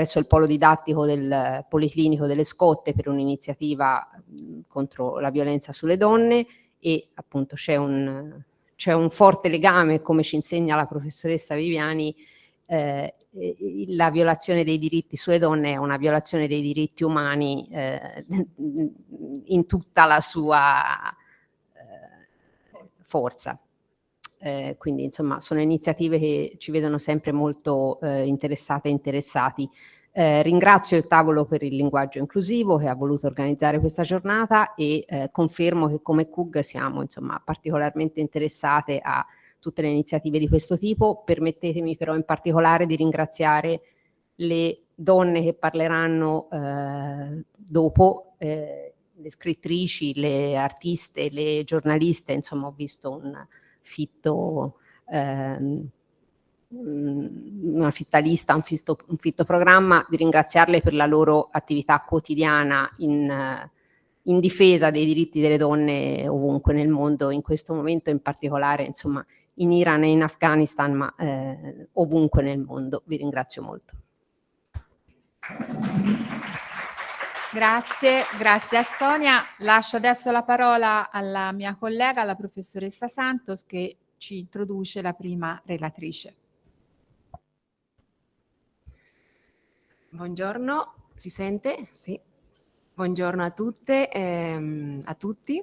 presso il polo didattico del Policlinico delle Scotte per un'iniziativa contro la violenza sulle donne e appunto c'è un, un forte legame, come ci insegna la professoressa Viviani, eh, la violazione dei diritti sulle donne è una violazione dei diritti umani eh, in tutta la sua eh, forza. Eh, quindi insomma sono iniziative che ci vedono sempre molto eh, interessate e interessati. Eh, ringrazio il tavolo per il linguaggio inclusivo che ha voluto organizzare questa giornata e eh, confermo che come CUG siamo insomma particolarmente interessate a tutte le iniziative di questo tipo. Permettetemi però in particolare di ringraziare le donne che parleranno eh, dopo, eh, le scrittrici, le artiste, le giornaliste, insomma ho visto un fitto, ehm, una fitta lista, un fitto, un fitto, programma, di ringraziarle per la loro attività quotidiana in, in difesa dei diritti delle donne ovunque nel mondo, in questo momento in particolare, insomma, in Iran e in Afghanistan, ma eh, ovunque nel mondo. Vi ringrazio molto. Grazie, grazie a Sonia. Lascio adesso la parola alla mia collega, la professoressa Santos, che ci introduce la prima relatrice. Buongiorno, si sente? Sì. Buongiorno a tutte ehm, a tutti.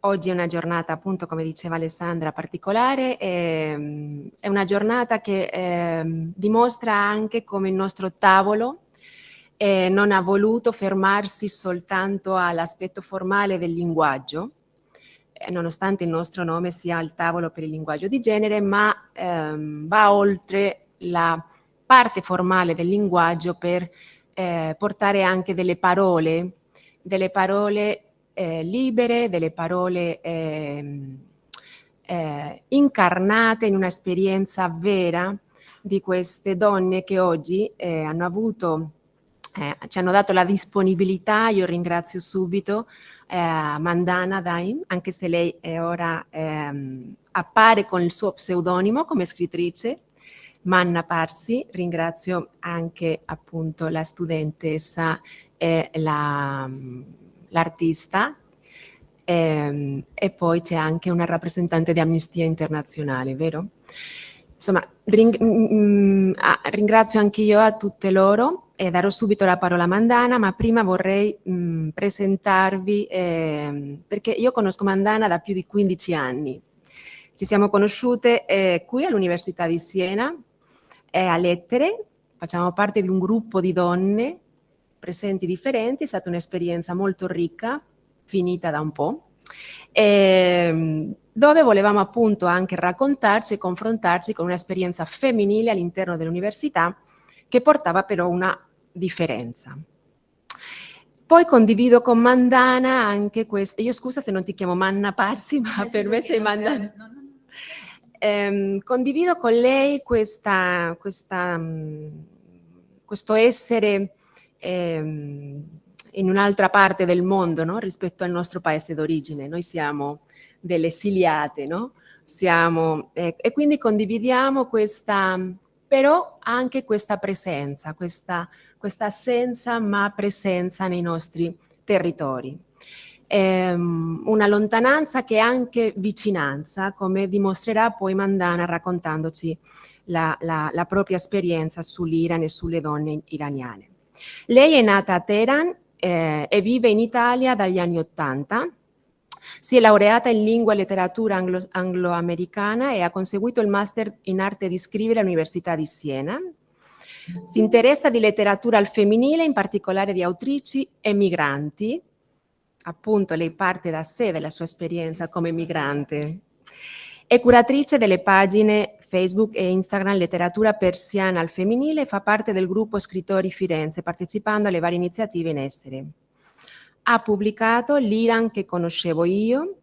Oggi è una giornata, appunto, come diceva Alessandra, particolare, ehm, è una giornata che eh, dimostra anche come il nostro tavolo eh, non ha voluto fermarsi soltanto all'aspetto formale del linguaggio, eh, nonostante il nostro nome sia il tavolo per il linguaggio di genere, ma ehm, va oltre la parte formale del linguaggio per eh, portare anche delle parole, delle parole eh, libere, delle parole eh, eh, incarnate in un'esperienza vera di queste donne che oggi eh, hanno avuto, eh, ci hanno dato la disponibilità, io ringrazio subito eh, Mandana Daim, anche se lei ora ehm, appare con il suo pseudonimo come scrittrice, Manna Parsi, ringrazio anche appunto la studentessa e la l'artista. Ehm, e poi c'è anche una rappresentante di Amnistia Internazionale, vero? Insomma, ring mm, mm, ah, ringrazio anche io a tutte loro e darò subito la parola a Mandana, ma prima vorrei mh, mm, presentarvi, eh, perché io conosco Mandana da più di 15 anni. Ci siamo conosciute eh, qui all'Università di Siena, eh, a Lettere, facciamo parte di un gruppo di donne presenti differenti, è stata un'esperienza molto ricca, finita da un po', ehm, dove volevamo appunto anche raccontarci e confrontarci con un'esperienza femminile all'interno dell'università che portava però una differenza. Poi condivido con Mandana anche questo, io scusa se non ti chiamo Manna Parsi, ma eh, per me sei Mandana. No, no, no. Eh, condivido con lei questa, questa, mm, questo essere ehm, in un'altra parte del mondo no? rispetto al nostro paese d'origine. Noi siamo delle esiliate, no? Siamo, eh, e quindi condividiamo questa, però anche questa presenza, questa, questa assenza ma presenza nei nostri territori. Ehm, una lontananza che è anche vicinanza, come dimostrerà poi Mandana raccontandoci la, la, la propria esperienza sull'Iran e sulle donne iraniane. Lei è nata a Teheran eh, e vive in Italia dagli anni Ottanta. Si è laureata in lingua e letteratura anglo angloamericana e ha conseguito il master in arte di scrivere all'Università di Siena. Si interessa di letteratura al femminile, in particolare di autrici e migranti. Appunto, lei parte da sé, della sua esperienza come migrante. È curatrice delle pagine Facebook e Instagram Letteratura Persiana al Femminile fa parte del gruppo Scrittori Firenze, partecipando alle varie iniziative in essere. Ha pubblicato L'Iran che conoscevo io,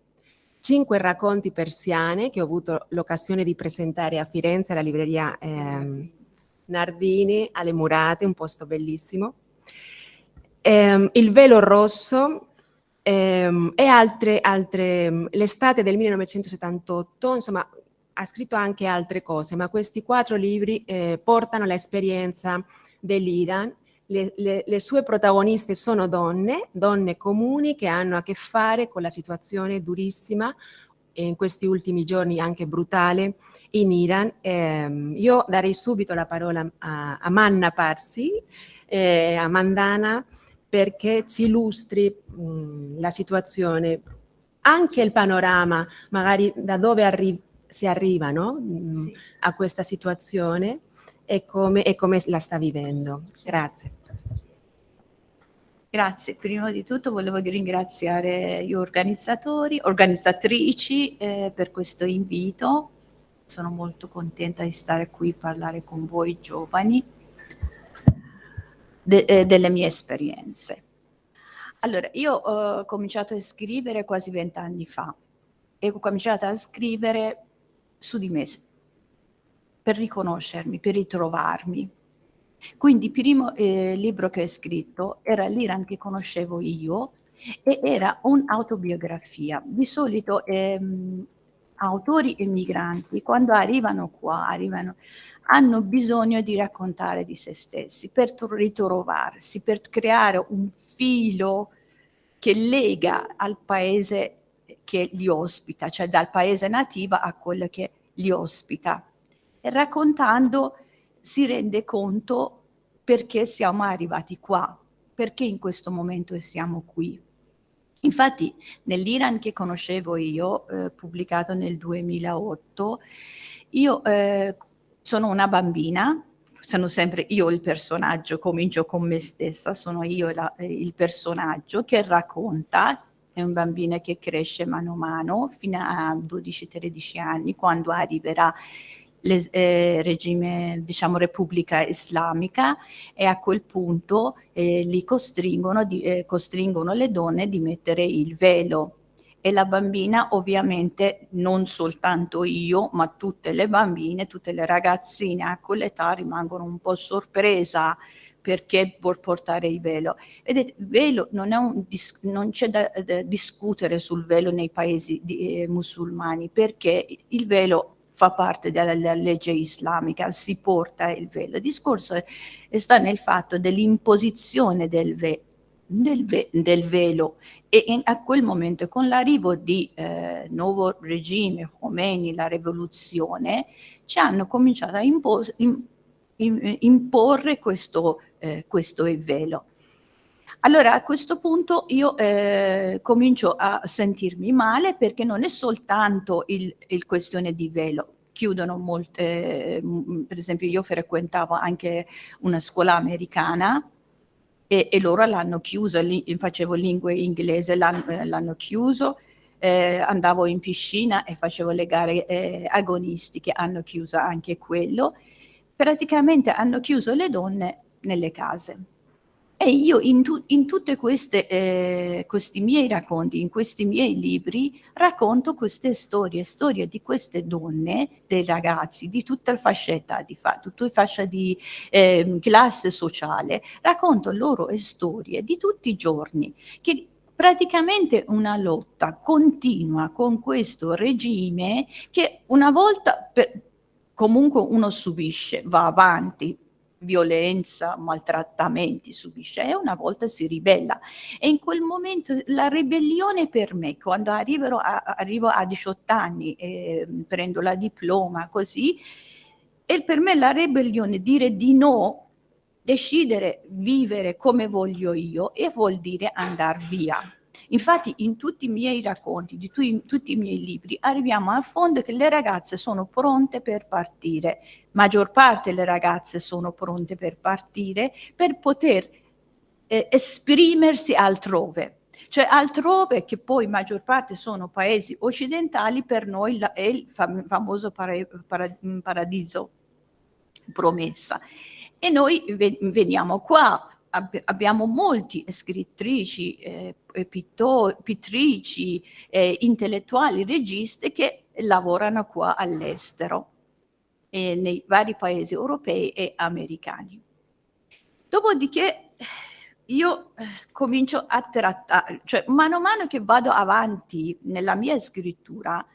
cinque racconti persiane che ho avuto l'occasione di presentare a Firenze alla libreria eh, Nardini, alle Murate, un posto bellissimo. Eh, il velo rosso ehm, e altre, altre l'estate del 1978, insomma ha scritto anche altre cose, ma questi quattro libri eh, portano l'esperienza dell'Iran. Le, le, le, sue protagoniste sono donne, donne comuni che hanno a che fare con la situazione durissima in questi ultimi giorni anche brutale in Iran. Eh, io darei subito la parola a, a Manna Parsi, eh, a Mandana, perché ci illustri mh, la situazione, anche il panorama, magari da dove arri si arriva no? mh, sì. a questa situazione e come, e come la sta vivendo. Grazie. Grazie, prima di tutto volevo ringraziare gli organizzatori, organizzatrici eh, per questo invito. Sono molto contenta di stare qui a parlare con voi giovani de, eh, delle mie esperienze. Allora, io ho cominciato a scrivere quasi vent'anni fa e ho cominciato a scrivere su di me per riconoscermi, per ritrovarmi. Quindi il primo eh, libro che ho scritto era l'Iran che conoscevo io e era un'autobiografia. Di solito ehm, autori emigranti quando arrivano qua, arrivano, hanno bisogno di raccontare di se stessi per ritrovarsi, per creare un filo che lega al paese che li ospita, cioè dal paese nativo a quello che li ospita. E raccontando si rende conto perché siamo arrivati qua, perché in questo momento siamo qui. Infatti nell'Iran che conoscevo io, eh, pubblicato nel 2008, io eh, sono una bambina, sono sempre io il personaggio, comincio con me stessa, sono io la, eh, il personaggio che racconta, è un bambino che cresce mano a mano fino a 12-13 anni, quando arriverà il eh, regime, diciamo, Repubblica Islamica e a quel punto eh, li costringono, di, eh, costringono le donne di mettere il velo e la bambina ovviamente non soltanto io ma tutte le bambine, tutte le ragazzine a quell'età rimangono un po' sorpresa perché vuol portare il velo. Vedete, velo non, non c'è da, da, discutere sul velo nei paesi di, eh, musulmani perché il velo fa parte della legge islamica, si porta il velo. Il discorso sta nel fatto dell'imposizione del, ve del, ve del, velo e in, a quel momento con l'arrivo di eh, nuovo regime, Khomeini, la rivoluzione, ci hanno cominciato a impos in, in, imporre questo, eh, questo velo. Allora a questo punto io eh, comincio a sentirmi male perché non è soltanto il, il questione di velo, chiudono molte, eh, per esempio io frequentavo anche una scuola americana e, e loro l'hanno chiuso, li, facevo lingue inglese, l'hanno chiuso, eh, andavo in piscina e facevo le gare eh, agonistiche, hanno chiuso anche quello, praticamente hanno chiuso le donne nelle case. E io in, tu, in tutti eh, questi miei racconti, in questi miei libri, racconto queste storie, storie di queste donne, dei ragazzi, di tutta la fascetta, di fa, tutta fascia di eh, classe sociale, racconto loro storie di tutti i giorni, che praticamente una lotta continua con questo regime che una volta per, comunque uno subisce, va avanti, violenza, maltrattamenti subisce e una volta si ribella. E in quel momento la ribellione per me, quando a, arrivo a 18 anni, eh, prendo la diploma così, e per me la ribellione, dire di no, decidere vivere come voglio io e vuol dire andare via. Infatti in tutti i miei racconti, di tu, tutti i miei libri, arriviamo a fondo che le ragazze sono pronte per partire. Maggior parte delle ragazze sono pronte per partire per poter eh, esprimersi altrove. Cioè altrove, che poi maggior parte sono paesi occidentali, per noi la, è il fam famoso para para paradiso promessa. E noi veniamo qua ab abbiamo molti scrittrici, eh, pittrici, eh, intellettuali, registi che lavorano qua all'estero, eh, nei vari paesi europei e americani. Dopodiché io eh, comincio a trattare, cioè mano a mano che vado avanti nella mia scrittura,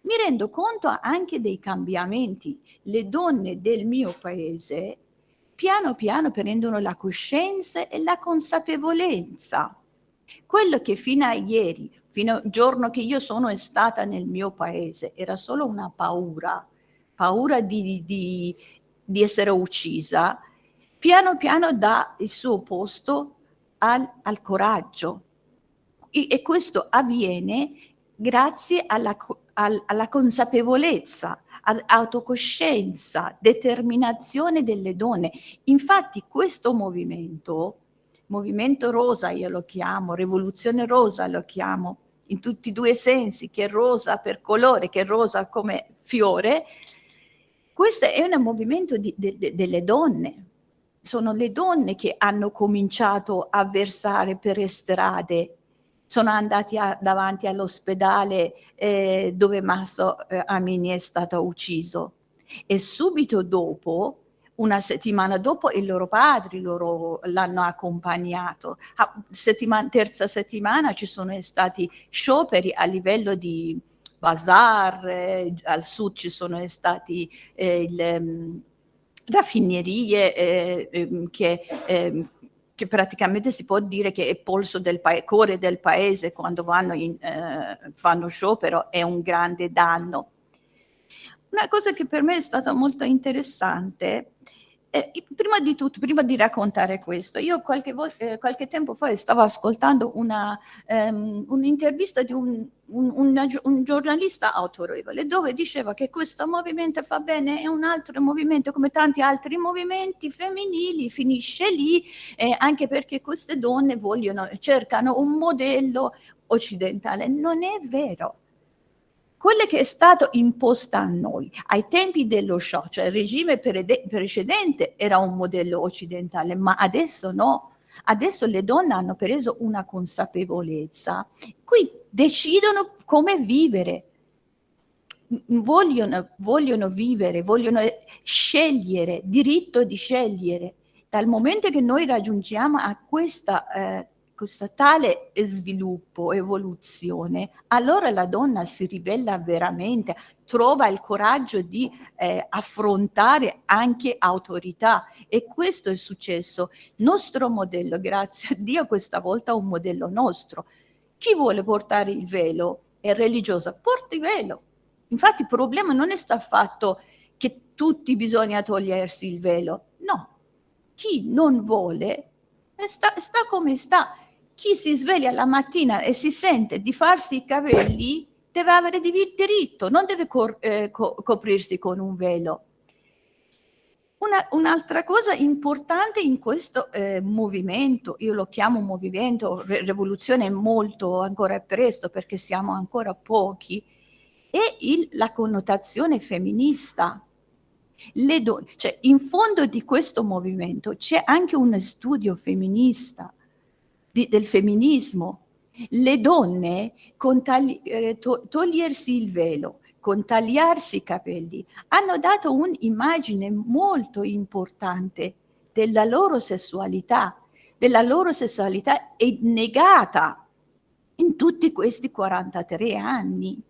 mi rendo conto anche dei cambiamenti. Le donne del mio paese piano piano prendono la coscienza e la consapevolezza. Quello che fino a ieri, fino al giorno che io sono stata nel mio paese, era solo una paura, paura di, di, di essere uccisa, piano piano dà il suo posto al, al coraggio. E, e, questo avviene grazie alla, al, alla consapevolezza, autocoscienza, determinazione delle donne. Infatti questo movimento, movimento rosa io lo chiamo, rivoluzione rosa lo chiamo, in tutti e due sensi, che è rosa per colore, che è rosa come fiore, questo è un movimento di, de, de, delle donne. Sono le donne che hanno cominciato a versare per strade. Sono andati a, davanti all'ospedale eh, dove Masso eh, Amini è stato ucciso. E subito dopo una settimana dopo i loro padri l'hanno accompagnato. A settimana, terza settimana ci sono stati scioperi a livello di bazar, eh, al sud ci sono stati eh, le um, raffinerie eh, ehm, che ehm, che praticamente si può dire che è polso del cuore del paese quando vanno in, eh, fanno sciopero è un grande danno. Una cosa che per me è stata molto interessante eh, prima di tutto, prima di raccontare questo, io qualche, eh, qualche tempo fa stavo ascoltando ehm, un'intervista um, un di un, un, un, giornalista autorevole dove diceva che questo movimento fa bene, è un altro movimento come tanti altri movimenti femminili, finisce lì, eh, anche perché queste donne vogliono, cercano un modello occidentale. Non è vero quello che è stato imposto a noi ai tempi dello shock, cioè il regime precedente era un modello occidentale, ma adesso no. Adesso le donne hanno preso una consapevolezza, qui decidono come vivere, vogliono, vogliono vivere, vogliono scegliere, diritto di scegliere. Dal momento che noi raggiungiamo a questa eh, questo tale sviluppo, evoluzione, allora la donna si ribella veramente, trova il coraggio di eh, affrontare anche autorità e questo è successo. Nostro modello, grazie a Dio, questa volta è un modello nostro. Chi vuole portare il velo è religioso, porti il velo. Infatti il problema non è sta fatto che tutti bisogna togliersi il velo, no. Chi non vuole sta, sta come sta chi si sveglia la mattina e si sente di farsi i capelli deve avere diritto, non deve eh, co coprirsi con un velo. Un'altra un cosa importante in questo eh, movimento, io lo chiamo movimento, re rivoluzione molto ancora presto perché siamo ancora pochi, è il, la connotazione femminista. Cioè in fondo di questo movimento c'è anche un studio femminista di, del femminismo. Le donne con tagli, eh, to, togliersi il velo, con tagliarsi i capelli, hanno dato un'immagine molto importante della loro sessualità, della loro sessualità è negata in tutti questi 43 anni.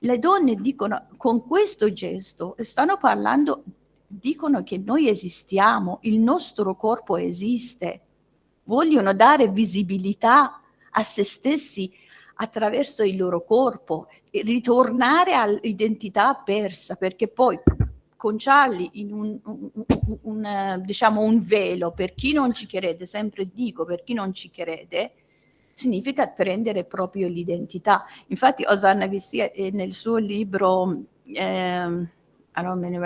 Le donne dicono, con questo gesto, stanno parlando, dicono che noi esistiamo, il nostro corpo esiste, vogliono dare visibilità a se stessi attraverso il loro corpo e ritornare all'identità persa, perché poi conciarli in un, un, un, un, diciamo un velo, per chi non ci crede, sempre dico, per chi non ci crede, significa prendere proprio l'identità. Infatti Osanna Vissia eh, nel suo libro, eh, allora me ne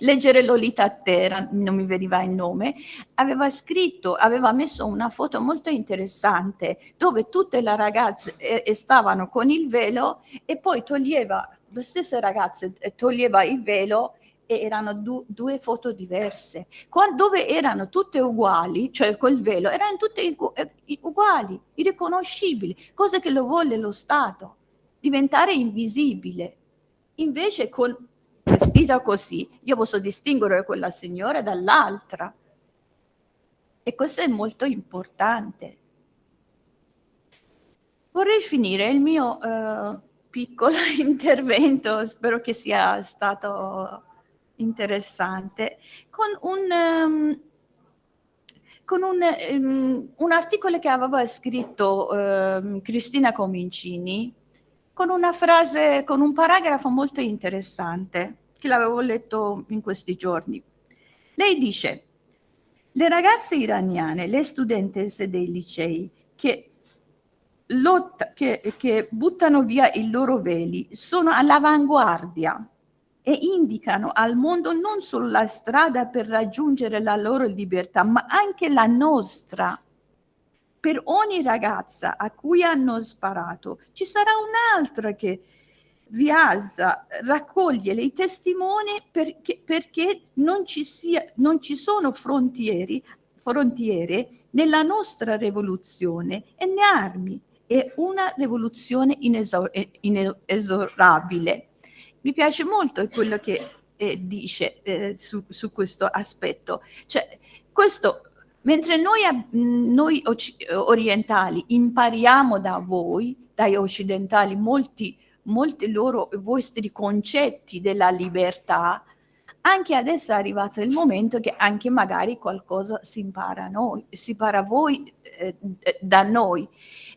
leggere Lolita terra, non mi veniva il nome, aveva scritto, aveva messo una foto molto interessante dove tutte le ragazze eh, stavano con il velo e poi toglieva, le stesse ragazze eh, toglieva il velo e erano du due foto diverse, Quando, dove erano tutte uguali, cioè col velo, erano tutte eh, uguali, irriconoscibili, cosa che lo vuole lo Stato, diventare invisibile. Invece con vestita così, io posso distinguere quella signora dall'altra. E questo è molto importante. Vorrei finire il mio uh, piccolo intervento, spero che sia stato interessante con un, um, con un, um, un, articolo che aveva scritto uh, Cristina Comincini con una frase, con un paragrafo molto interessante che l'avevo letto in questi giorni. Lei dice, le ragazze iraniane, le studentesse dei licei che, lotta, che, che buttano via i loro veli sono all'avanguardia e indicano al mondo non solo la strada per raggiungere la loro libertà, ma anche la nostra. Per ogni ragazza a cui hanno sparato ci sarà un'altra che rialza, raccoglie i testimoni perché, perché non, ci sia, non ci sono frontiere, frontiere nella nostra rivoluzione e né armi. È una rivoluzione inesor inesorabile. Mi piace molto quello che eh, dice eh, su, su, questo aspetto. Cioè, questo, mentre noi, noi orientali impariamo da voi, dai occidentali, molti molti loro vostri concetti della libertà, anche adesso è arrivato il momento che anche magari qualcosa si impara noi, si impara voi eh, da noi.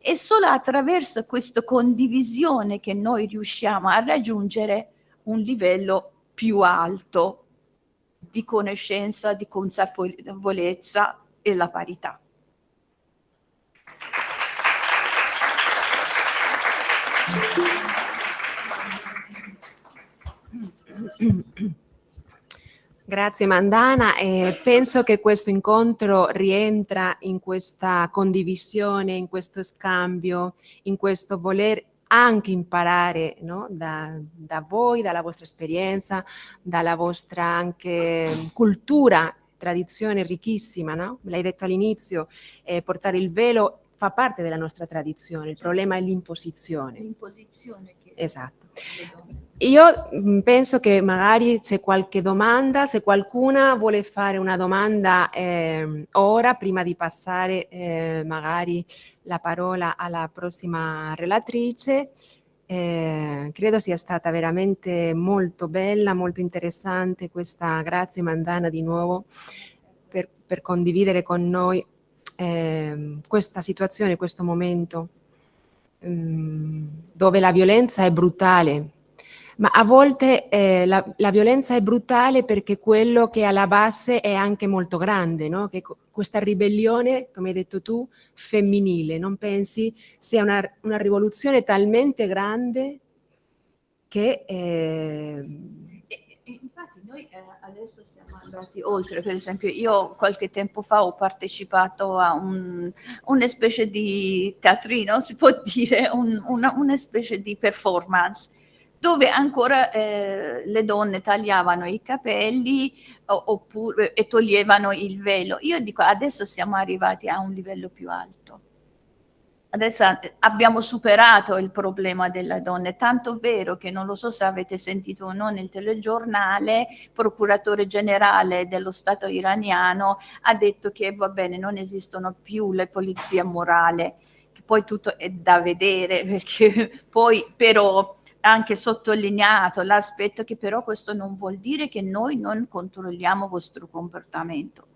E solo attraverso questa condivisione che noi riusciamo a raggiungere un livello più alto di conoscenza, di consapevolezza e la parità. Grazie Mandana, eh, penso che questo incontro rientra in questa condivisione, in questo scambio, in questo voler anche imparare no? da, da, voi, dalla vostra esperienza, dalla vostra anche cultura, tradizione ricchissima, no? l'hai detto all'inizio, eh, portare il velo fa parte della nostra tradizione, il problema è l'imposizione. L'imposizione. Esatto. Io mm, penso che magari c'è qualche domanda, se qualcuna vuole fare una domanda eh, ora, prima di passare eh, magari la parola alla prossima relatrice, eh, credo sia stata veramente molto bella, molto interessante questa, grazie Mandana di nuovo, per, per condividere con noi ehm, questa situazione, questo momento mh, dove la violenza è brutale, ma a volte eh, la, la, violenza è brutale perché quello che è alla base è anche molto grande, no? che questa ribellione, come hai detto tu, femminile, non pensi sia una, una rivoluzione talmente grande che... Eh... infatti noi eh, adesso siamo andati oltre, per esempio io qualche tempo fa ho partecipato a un, una specie di teatrino, si può dire, un, una, una specie di performance dove ancora eh, le donne tagliavano i capelli oppure, e toglievano il velo. Io dico adesso siamo arrivati a un livello più alto. Adesso abbiamo superato il problema delle donne, tanto vero che non lo so se avete sentito o no nel telegiornale, il procuratore generale dello Stato iraniano ha detto che va bene, non esistono più le polizie morali, che poi tutto è da vedere, perché poi però anche sottolineato l'aspetto che però questo non vuol dire che noi non controlliamo il vostro comportamento.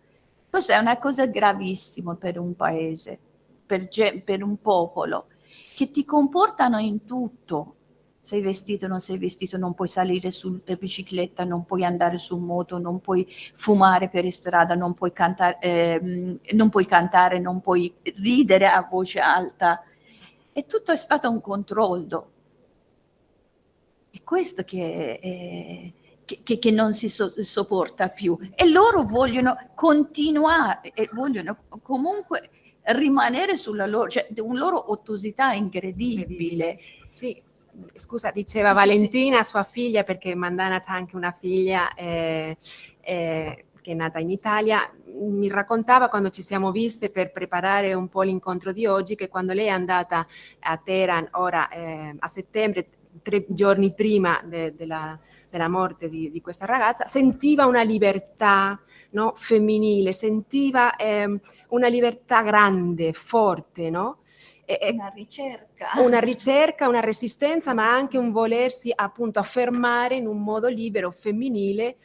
Questa è una cosa gravissima per un paese, per, per un popolo, che ti comportano in tutto. Sei vestito, non sei vestito, non puoi salire sulla bicicletta, non puoi andare su moto, non puoi fumare per strada, non puoi cantare, eh, non puoi, cantare, non puoi ridere a voce alta. E tutto è stato un controllo questo che, è, che, che non si so, sopporta più. E loro vogliono continuare, e vogliono comunque rimanere sulla loro, cioè una loro ottusità incredibile. Sì, scusa, diceva sì, Valentina, sì. sua figlia, perché Mandana ha anche una figlia eh, eh, che è nata in Italia, mi raccontava quando ci siamo viste per preparare un po' l'incontro di oggi, che quando lei è andata a Teheran, ora eh, a settembre, tre giorni prima de, de la, della morte di, di, questa ragazza, sentiva una libertà no, femminile, sentiva eh, una libertà grande, forte, no? E, una ricerca. Una ricerca, una resistenza, ma anche un volersi appunto affermare in un modo libero, femminile,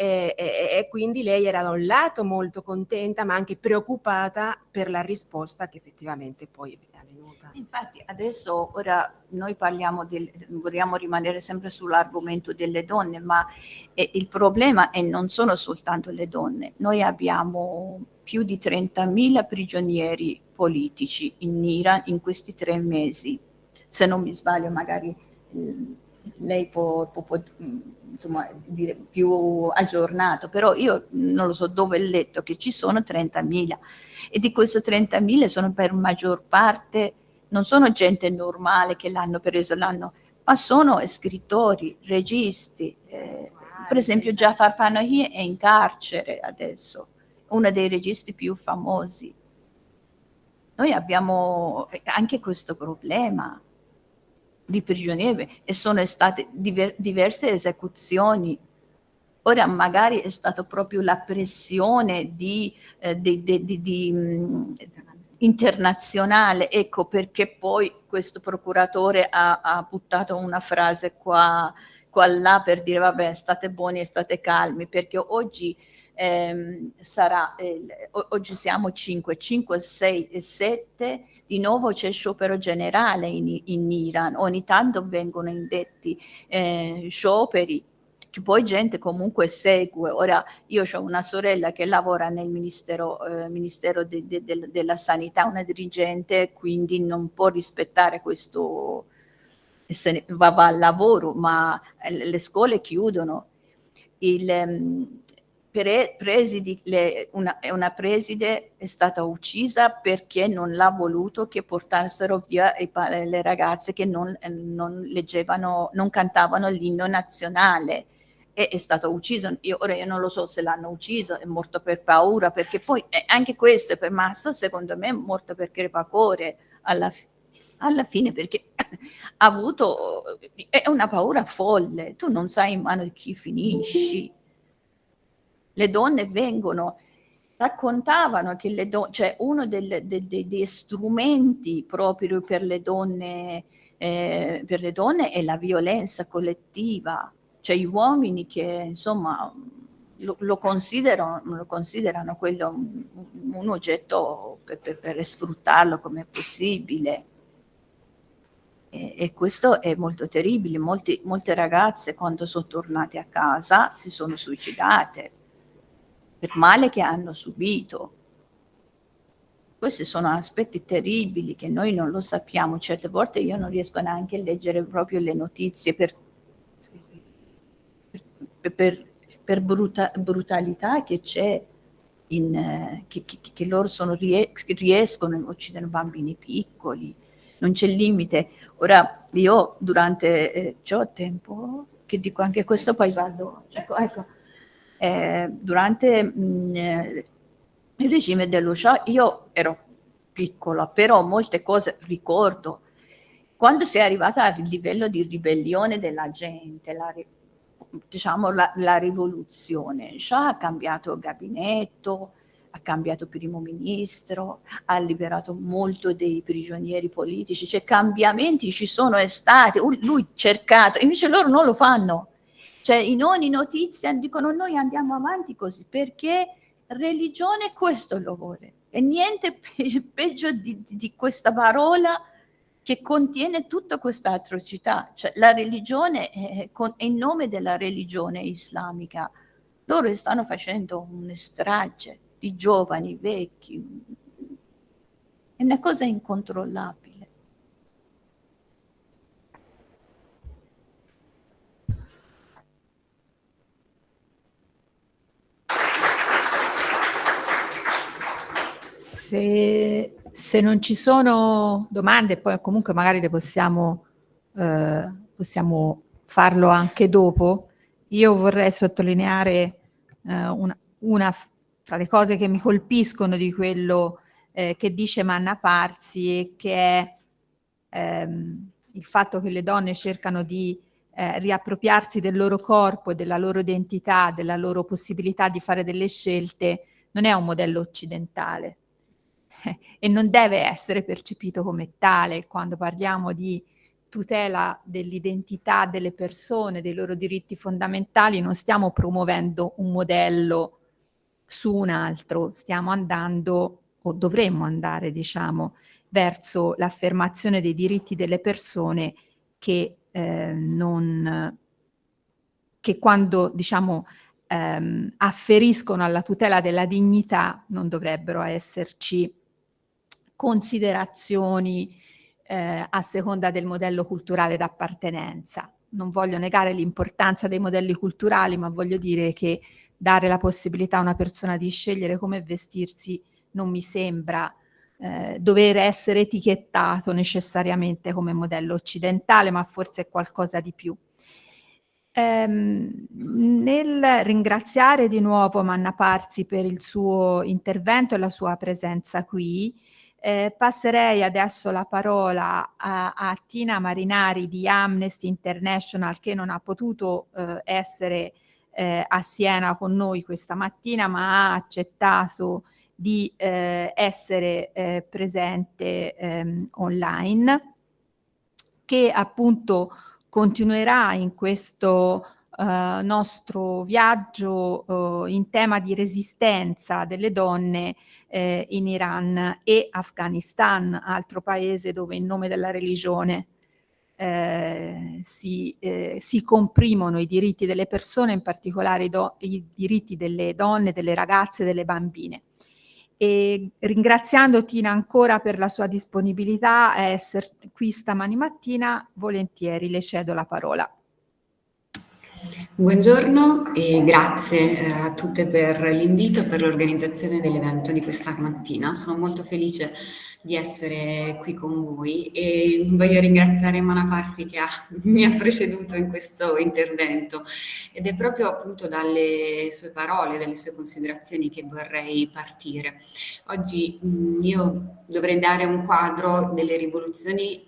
e, e, e, quindi lei era da un lato molto contenta ma anche preoccupata per la risposta che effettivamente poi venuta. Infatti adesso ora noi parliamo del, vogliamo rimanere sempre sull'argomento delle donne ma eh, il problema è non sono soltanto le donne, noi abbiamo più di 30.000 prigionieri politici in Iran in questi tre mesi, se non mi sbaglio magari eh, lei può, può, può insomma, dire più aggiornato, però io non lo so dove ho letto che ci sono 30.000 e di questi 30.000 sono per maggior parte, non sono gente normale che l'hanno preso, l'hanno, ma sono scrittori, registi, eh, per esempio Jafar Panahi è in carcere adesso, uno dei registi più famosi. Noi abbiamo anche questo problema, di prigionieri e sono state diver diverse esecuzioni. Ora magari è stata proprio la pressione di, eh, di, di, di mh, internazionale, ecco perché poi questo procuratore ha, ha buttato una frase qua, qua là per dire vabbè state buoni e state calmi, perché oggi ehm, sarà, eh, oggi siamo 5, 5, 6 e 7 di nuovo c'è sciopero generale in, in, Iran, ogni tanto vengono indetti eh, scioperi poi gente comunque segue. Ora io ho una sorella che lavora nel Ministero, eh, ministero de, de, de, della Sanità, una dirigente, quindi non può rispettare questo, se ne, va, va al lavoro, ma eh, le scuole chiudono. Il, um, pre, presidi, le, una, una, preside è stata uccisa perché non l'ha voluto che portassero via i, le ragazze che non, non leggevano, non cantavano l'inno nazionale e è stato ucciso. Io, ora io non lo so se l'hanno ucciso, è morto per paura, perché poi eh, anche questo è per Masso, secondo me è morto per crepacore alla, alla fine, perché ha avuto, è una paura folle, tu non sai in mano di chi finisci le donne vengono, raccontavano che le donne, cioè uno delle, de, de, degli strumenti proprio per le donne, eh, per le donne è la violenza collettiva, cioè gli uomini che insomma lo, lo, considerano, lo considerano quello un, un oggetto per, per, per, sfruttarlo come possibile. E, e, questo è molto terribile. Molti, molte ragazze quando sono tornate a casa si sono suicidate per male che hanno subito. Questi sono aspetti terribili che noi non lo sappiamo. Certe volte io non riesco neanche a leggere proprio le notizie per, per, per, per bruta, brutalità che c'è, eh, che, che, che, loro sono, riescono a uccidere bambini piccoli. Non c'è limite. Ora, io durante, eh, ho tempo, che dico anche questo, poi vado, ecco, ecco eh, durante mh, mm, eh, il regime dello Shah io ero piccola, però molte cose ricordo. Quando si è arrivata al livello di ribellione della gente, la, diciamo la, la rivoluzione, Shah ha cambiato gabinetto, ha cambiato primo ministro, ha liberato molto dei prigionieri politici, cioè cambiamenti ci sono stati, lui cercato, invece loro non lo fanno. Cioè in ogni notizia dicono noi andiamo avanti così perché religione questo lo vuole. E niente pe peggio di, di, questa parola che contiene tutta questa atrocità. Cioè la religione, è, con, in nome della religione islamica, loro stanno facendo un strage di giovani, vecchi. È una cosa incontrollabile. Se, se, non ci sono domande, poi comunque magari le possiamo, eh, possiamo farlo anche dopo, io vorrei sottolineare eh, una, una, fra le cose che mi colpiscono di quello eh, che dice Manna Parzi e che è ehm, il fatto che le donne cercano di eh, riappropriarsi del loro corpo della loro identità, della loro possibilità di fare delle scelte, non è un modello occidentale e non deve essere percepito come tale quando parliamo di tutela dell'identità delle persone, dei loro diritti fondamentali, non stiamo promuovendo un modello su un altro, stiamo andando o dovremmo andare, diciamo, verso l'affermazione dei diritti delle persone che eh, non che quando diciamo ehm, afferiscono alla tutela della dignità non dovrebbero esserci considerazioni eh, a seconda del modello culturale d'appartenenza. Non voglio negare l'importanza dei modelli culturali, ma voglio dire che dare la possibilità a una persona di scegliere come vestirsi non mi sembra eh, dover essere etichettato necessariamente come modello occidentale, ma forse è qualcosa di più. Ehm, nel ringraziare di nuovo Manna Parzi per il suo intervento e la sua presenza qui, eh, passerei adesso la parola a, a, Tina Marinari di Amnesty International che non ha potuto eh, essere eh, a Siena con noi questa mattina ma ha accettato di eh, essere eh, presente ehm, online che appunto continuerà in questo Uh, nostro viaggio uh, in tema di resistenza delle donne eh, in Iran e Afghanistan, altro paese dove in nome della religione eh, si, eh, si, comprimono i diritti delle persone, in particolare i, i diritti delle donne, delle ragazze, delle bambine. E ringraziando Tina ancora per la sua disponibilità a essere qui stamani mattina, volentieri le cedo la parola. Buongiorno e grazie eh, a tutte per l'invito e per l'organizzazione dell'evento di questa mattina. Sono molto felice di essere qui con voi e voglio ringraziare Mana Passi che ha, mi ha preceduto in questo intervento ed è proprio appunto dalle sue parole, dalle sue considerazioni che vorrei partire. Oggi mh, io dovrei dare un quadro delle rivoluzioni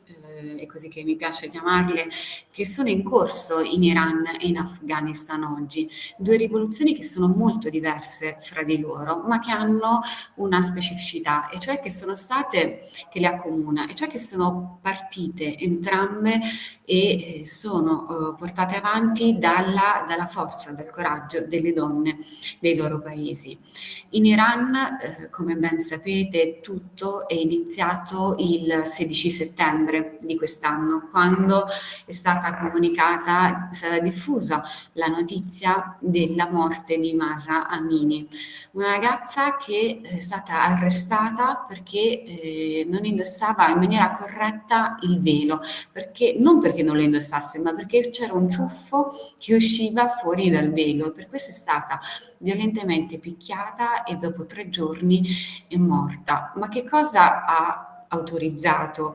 è così che mi piace chiamarle, che sono in corso in Iran e in Afghanistan oggi. Due rivoluzioni che sono molto diverse fra di loro, ma che hanno una specificità, e cioè che sono state, che le accomuna, e cioè che sono partite entrambe e eh, sono eh, portate avanti dalla, dalla, forza, dal coraggio delle donne dei loro paesi. In Iran, eh, come ben sapete, tutto è iniziato il 16 settembre di quest'anno, quando è stata comunicata, è stata diffusa la notizia della morte di Masa Amini, una ragazza che è stata arrestata perché eh, non indossava in maniera corretta il velo, perché, non perché non lo indossasse, ma perché c'era un ciuffo che usciva fuori dal velo. Per questo è stata violentemente picchiata e dopo tre giorni è morta. Ma che cosa ha autorizzato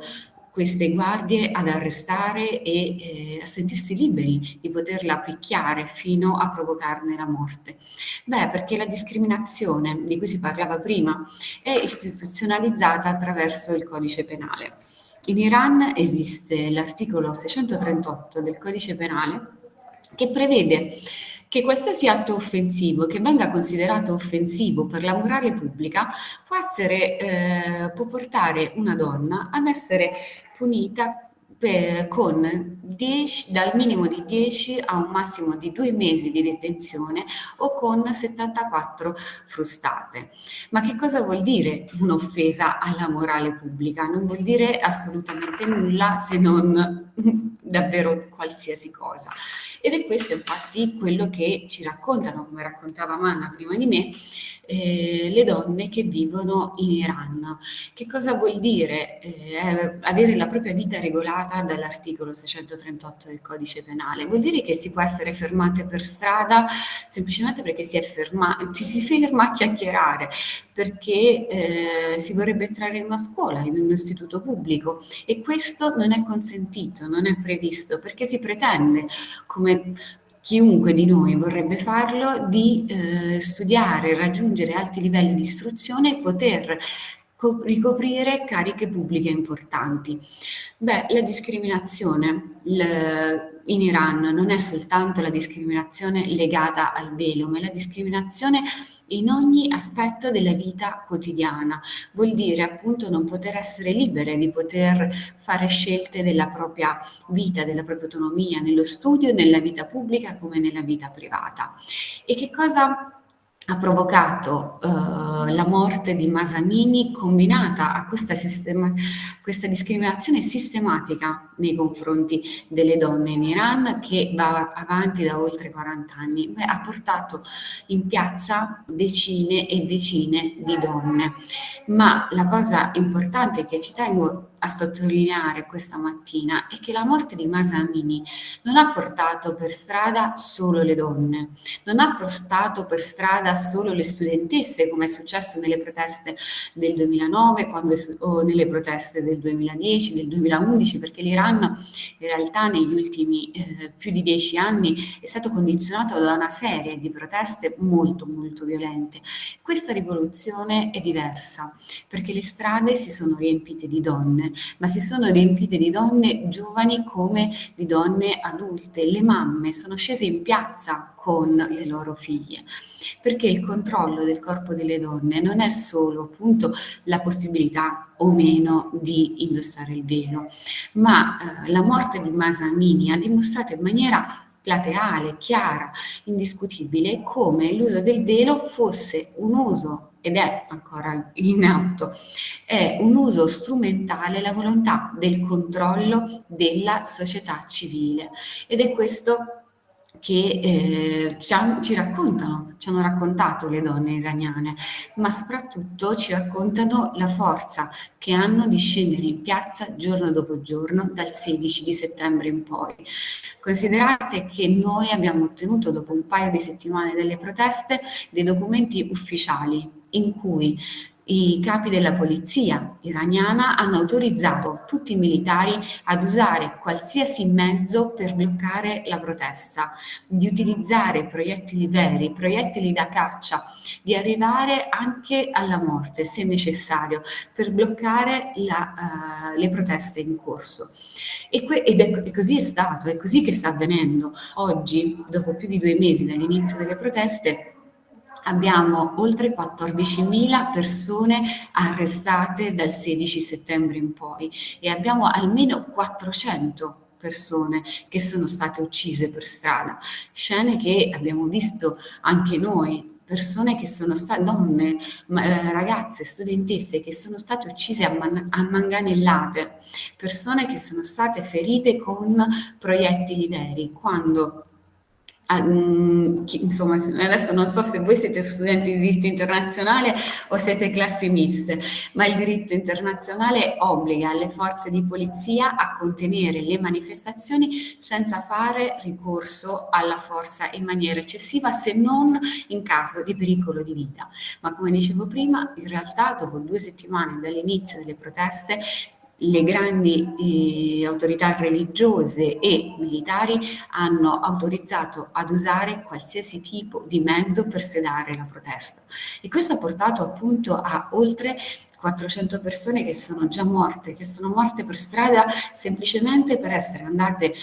queste guardie ad arrestare e eh, a sentirsi liberi di poterla picchiare fino a provocarne la morte? Beh, perché la discriminazione di cui si parlava prima è istituzionalizzata attraverso il codice penale. In Iran esiste l'articolo 638 del codice penale che prevede che qualsiasi atto offensivo che venga considerato offensivo per la morale pubblica può, essere, eh, può portare una donna ad essere punita per, con 10, dal minimo di 10 a un massimo di 2 mesi di detenzione o con 74 frustate. Ma che cosa vuol dire un'offesa alla morale pubblica? Non vuol dire assolutamente nulla se non davvero qualsiasi cosa. Ed è questo infatti quello che ci raccontano, come raccontava Manna prima di me, eh, le donne che vivono in Iran. Che cosa vuol dire eh, avere la propria vita regolata dall'articolo 638 del codice penale? Vuol dire che si può essere fermate per strada semplicemente perché si, ferma, ci si ferma a chiacchierare, perché eh, si vorrebbe entrare in una scuola, in un istituto pubblico e questo non è consentito, non è previsto, perché si pretende come chiunque di noi vorrebbe farlo, di eh, studiare, raggiungere alti livelli di istruzione e poter ricoprire cariche pubbliche importanti. Beh, la discriminazione in Iran non è soltanto la discriminazione legata al velo, ma è la discriminazione in ogni aspetto della vita quotidiana. Vuol dire appunto non poter essere libere di poter fare scelte della propria vita, della propria autonomia, nello studio, nella vita pubblica come nella vita privata. E che cosa ha provocato uh, la morte di Masamini combinata a questa, sistema, questa, discriminazione sistematica nei confronti delle donne in Iran che va avanti da oltre 40 anni. Beh, ha portato in piazza decine e decine di donne. Ma la cosa importante che ci tengo a sottolineare questa mattina è che la morte di Masa Amini non ha portato per strada solo le donne, non ha portato per strada solo le studentesse come è successo nelle proteste del 2009 quando, o nelle proteste del 2010, del 2011 perché l'Iran in realtà negli ultimi eh, più di dieci anni è stato condizionato da una serie di proteste molto molto violente. Questa rivoluzione è diversa perché le strade si sono riempite di donne ma si sono riempite di donne giovani come di donne adulte. Le mamme sono scese in piazza con le loro figlie, perché il controllo del corpo delle donne non è solo appunto la possibilità o meno di indossare il velo, ma eh, la morte di Masamini ha dimostrato in maniera plateale, chiara, indiscutibile, come l'uso del velo fosse un uso ed è ancora in atto, è un uso strumentale la volontà del controllo della società civile ed è questo che eh, ci, raccontano, ci hanno raccontato le donne iraniane, ma soprattutto ci raccontano la forza che hanno di scendere in piazza giorno dopo giorno dal 16 di settembre in poi. Considerate che noi abbiamo ottenuto dopo un paio di settimane delle proteste dei documenti ufficiali in cui i capi della polizia iraniana hanno autorizzato tutti i militari ad usare qualsiasi mezzo per bloccare la protesta, di utilizzare proiettili veri, proiettili da caccia, di arrivare anche alla morte se necessario per bloccare la, uh, le proteste in corso. E ed è, e così è stato, è così che sta avvenendo. Oggi, dopo più di due mesi dall'inizio delle proteste, abbiamo oltre 14.000 persone arrestate dal 16 settembre in poi e abbiamo almeno 400 persone che sono state uccise per strada, scene che abbiamo visto anche noi persone che sono state, donne, eh, ragazze, studentesse che sono state uccise a, man, a manganellate, persone che sono state ferite con proiettili veri, quando Um, insomma, adesso non so se voi siete studenti di diritto internazionale o siete classi miste, ma il diritto internazionale obbliga le forze di polizia a contenere le manifestazioni senza fare ricorso alla forza in maniera eccessiva se non in caso di pericolo di vita. Ma come dicevo prima, in realtà dopo due settimane dall'inizio delle proteste le grandi eh, autorità religiose e militari hanno autorizzato ad usare qualsiasi tipo di mezzo per sedare la protesta. E questo ha portato appunto a oltre 400 persone che sono già morte, che sono morte per strada semplicemente per essere andate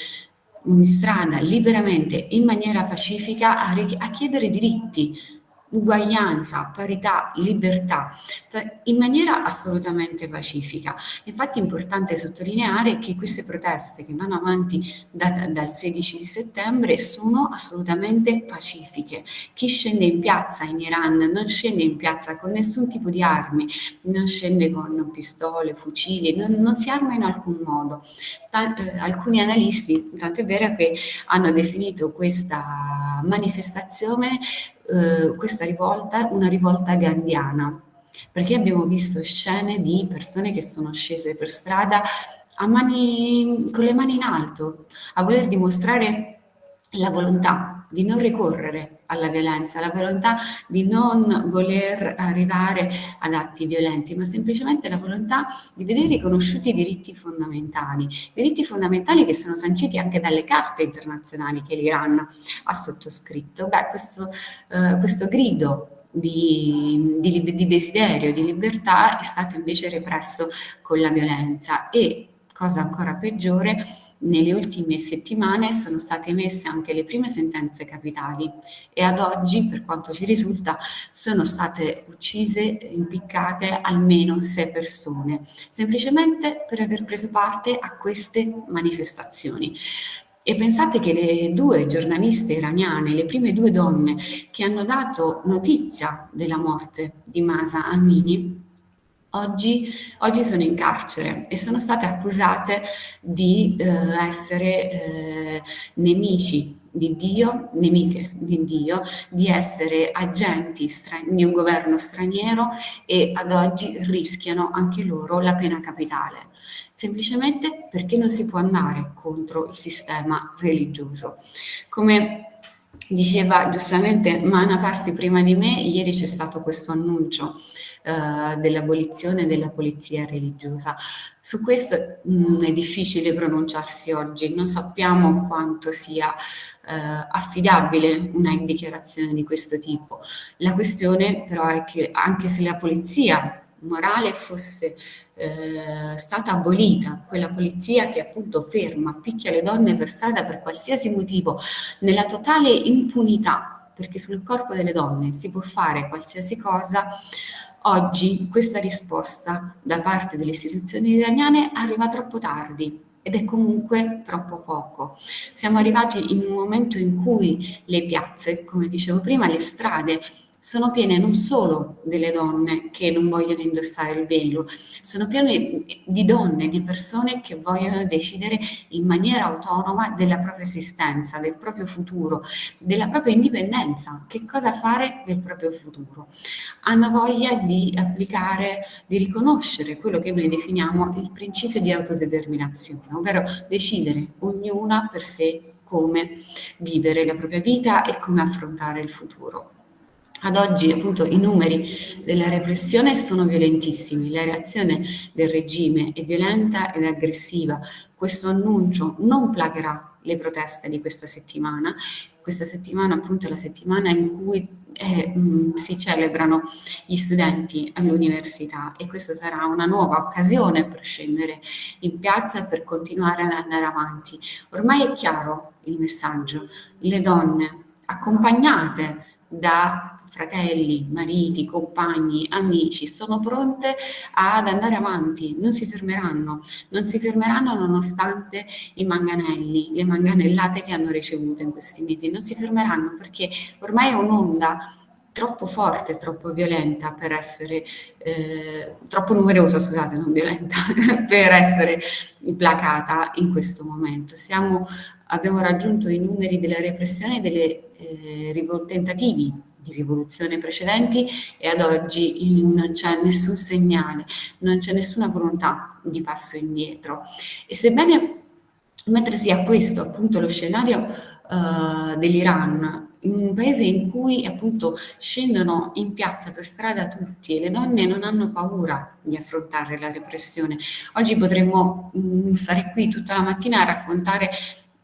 in strada liberamente in maniera pacifica a, a chiedere diritti uguaglianza, parità, libertà, cioè in maniera assolutamente pacifica. Infatti è importante sottolineare che queste proteste che vanno avanti da, dal 16 di settembre sono assolutamente pacifiche. Chi scende in piazza in Iran non scende in piazza con nessun tipo di armi, non scende con pistole, fucili, non, non si arma in alcun modo. Tant eh, alcuni analisti, tanto è vero che hanno definito questa manifestazione eh, questa rivolta una rivolta gandhiana, perché abbiamo visto scene di persone che sono scese per strada mani, con le mani in alto, a voler dimostrare la volontà di non ricorrere alla violenza, la volontà di non voler arrivare ad atti violenti, ma semplicemente la volontà di vedere riconosciuti i diritti fondamentali, diritti fondamentali che sono sanciti anche dalle carte internazionali che l'Iran ha sottoscritto. Beh, questo, eh, questo grido di, di, di desiderio, di libertà è stato invece represso con la violenza e, cosa ancora peggiore, nelle ultime settimane sono state emesse anche le prime sentenze capitali e ad oggi, per quanto ci risulta, sono state uccise, impiccate almeno sei persone, semplicemente per aver preso parte a queste manifestazioni. E pensate che le due giornaliste iraniane, le prime due donne che hanno dato notizia della morte di Masa Amini, oggi, oggi sono in carcere e sono state accusate di eh, essere eh, nemici di Dio, nemiche di Dio, di essere agenti di un governo straniero e ad oggi rischiano anche loro la pena capitale, semplicemente perché non si può andare contro il sistema religioso. Come diceva giustamente Mana Parsi prima di me, ieri c'è stato questo annuncio eh, dell'abolizione della polizia religiosa. Su questo mh, mm, è difficile pronunciarsi oggi, non sappiamo quanto sia eh, affidabile una dichiarazione di questo tipo. La questione però è che anche se la polizia morale fosse eh, stata abolita, quella polizia che appunto ferma, picchia le donne per strada per qualsiasi motivo, nella totale impunità, perché sul corpo delle donne si può fare qualsiasi cosa, oggi questa risposta da parte delle istituzioni iraniane arriva troppo tardi, ed è comunque troppo poco. Siamo arrivati in un momento in cui le piazze, come dicevo prima, le strade sono piene non solo delle donne che non vogliono indossare il velo, sono piene di donne, di persone che vogliono decidere in maniera autonoma della propria esistenza, del proprio futuro, della propria indipendenza, che cosa fare del proprio futuro. Hanno voglia di applicare, di riconoscere quello che noi definiamo il principio di autodeterminazione, ovvero decidere ognuna per sé come vivere la propria vita e come affrontare il futuro. Ad oggi appunto i numeri della repressione sono violentissimi, la reazione del regime è violenta ed aggressiva. Questo annuncio non placherà le proteste di questa settimana. Questa settimana appunto è la settimana in cui eh, mh, si celebrano gli studenti all'università e questa sarà una nuova occasione per scendere in piazza e per continuare ad andare avanti. Ormai è chiaro il messaggio, le donne accompagnate da fratelli, mariti, compagni, amici, sono pronte ad andare avanti, non si fermeranno, non si fermeranno nonostante i manganelli, le manganellate che hanno ricevuto in questi mesi, non si fermeranno perché ormai è un'onda troppo forte, troppo violenta per essere, eh, troppo numerosa, scusate, non violenta, per essere placata in questo momento. Siamo, abbiamo raggiunto i numeri della repressione e dei eh, tentativi di rivoluzione precedenti e ad oggi non c'è nessun segnale, non c'è nessuna volontà di passo indietro. E sebbene mentre sia questo appunto lo scenario uh, dell'Iran, un paese in cui appunto scendono in piazza per strada tutti e le donne non hanno paura di affrontare la repressione. Oggi potremmo mh, mm, stare qui tutta la mattina a raccontare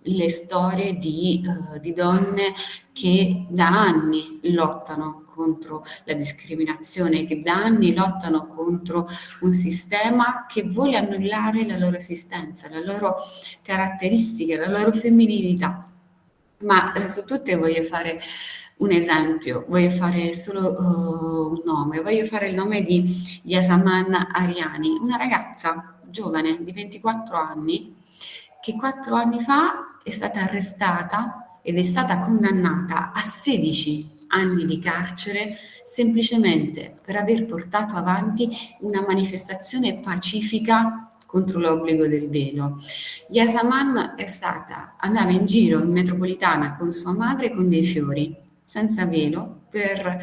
le storie di, uh, di donne che da anni lottano contro la discriminazione, che da anni lottano contro un sistema che vuole annullare la loro esistenza, la loro caratteristica, la loro femminilità. Ma eh, su tutte voglio fare un esempio, voglio fare solo uh, un nome, voglio fare il nome di Yasaman Ariani, una ragazza giovane di 24 anni che quattro anni fa è stata arrestata ed è stata condannata a 16 anni di carcere semplicemente per aver portato avanti una manifestazione pacifica contro l'obbligo del velo. Yasaman è stata, andava in giro in metropolitana con sua madre con dei fiori, senza velo, per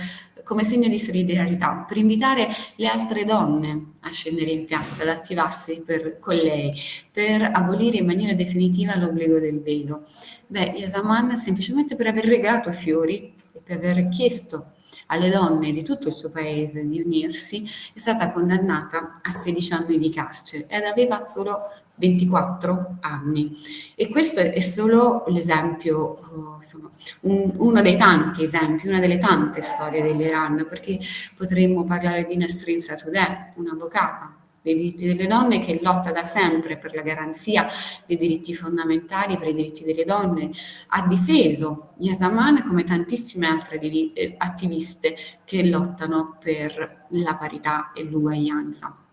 come segno di solidarietà, per invitare le altre donne a scendere in piazza, ad attivarsi per, con lei, per abolire in maniera definitiva l'obbligo del velo. Beh, Yasaman semplicemente per aver regalato fiori e per aver chiesto alle donne di tutto il suo paese di unirsi, è stata condannata a 16 anni di carcere ed aveva solo 24 anni. E questo è solo l'esempio, insomma, un, uno dei tanti esempi, una delle tante storie dell'Iran, perché potremmo parlare di Nasrin Satudeh, un'avvocata dei diritti delle donne che lotta da sempre per la garanzia dei diritti fondamentali, per i diritti delle donne, ha difeso Yasaman come tantissime altre eh, attiviste che lottano per la parità e l'uguaglianza.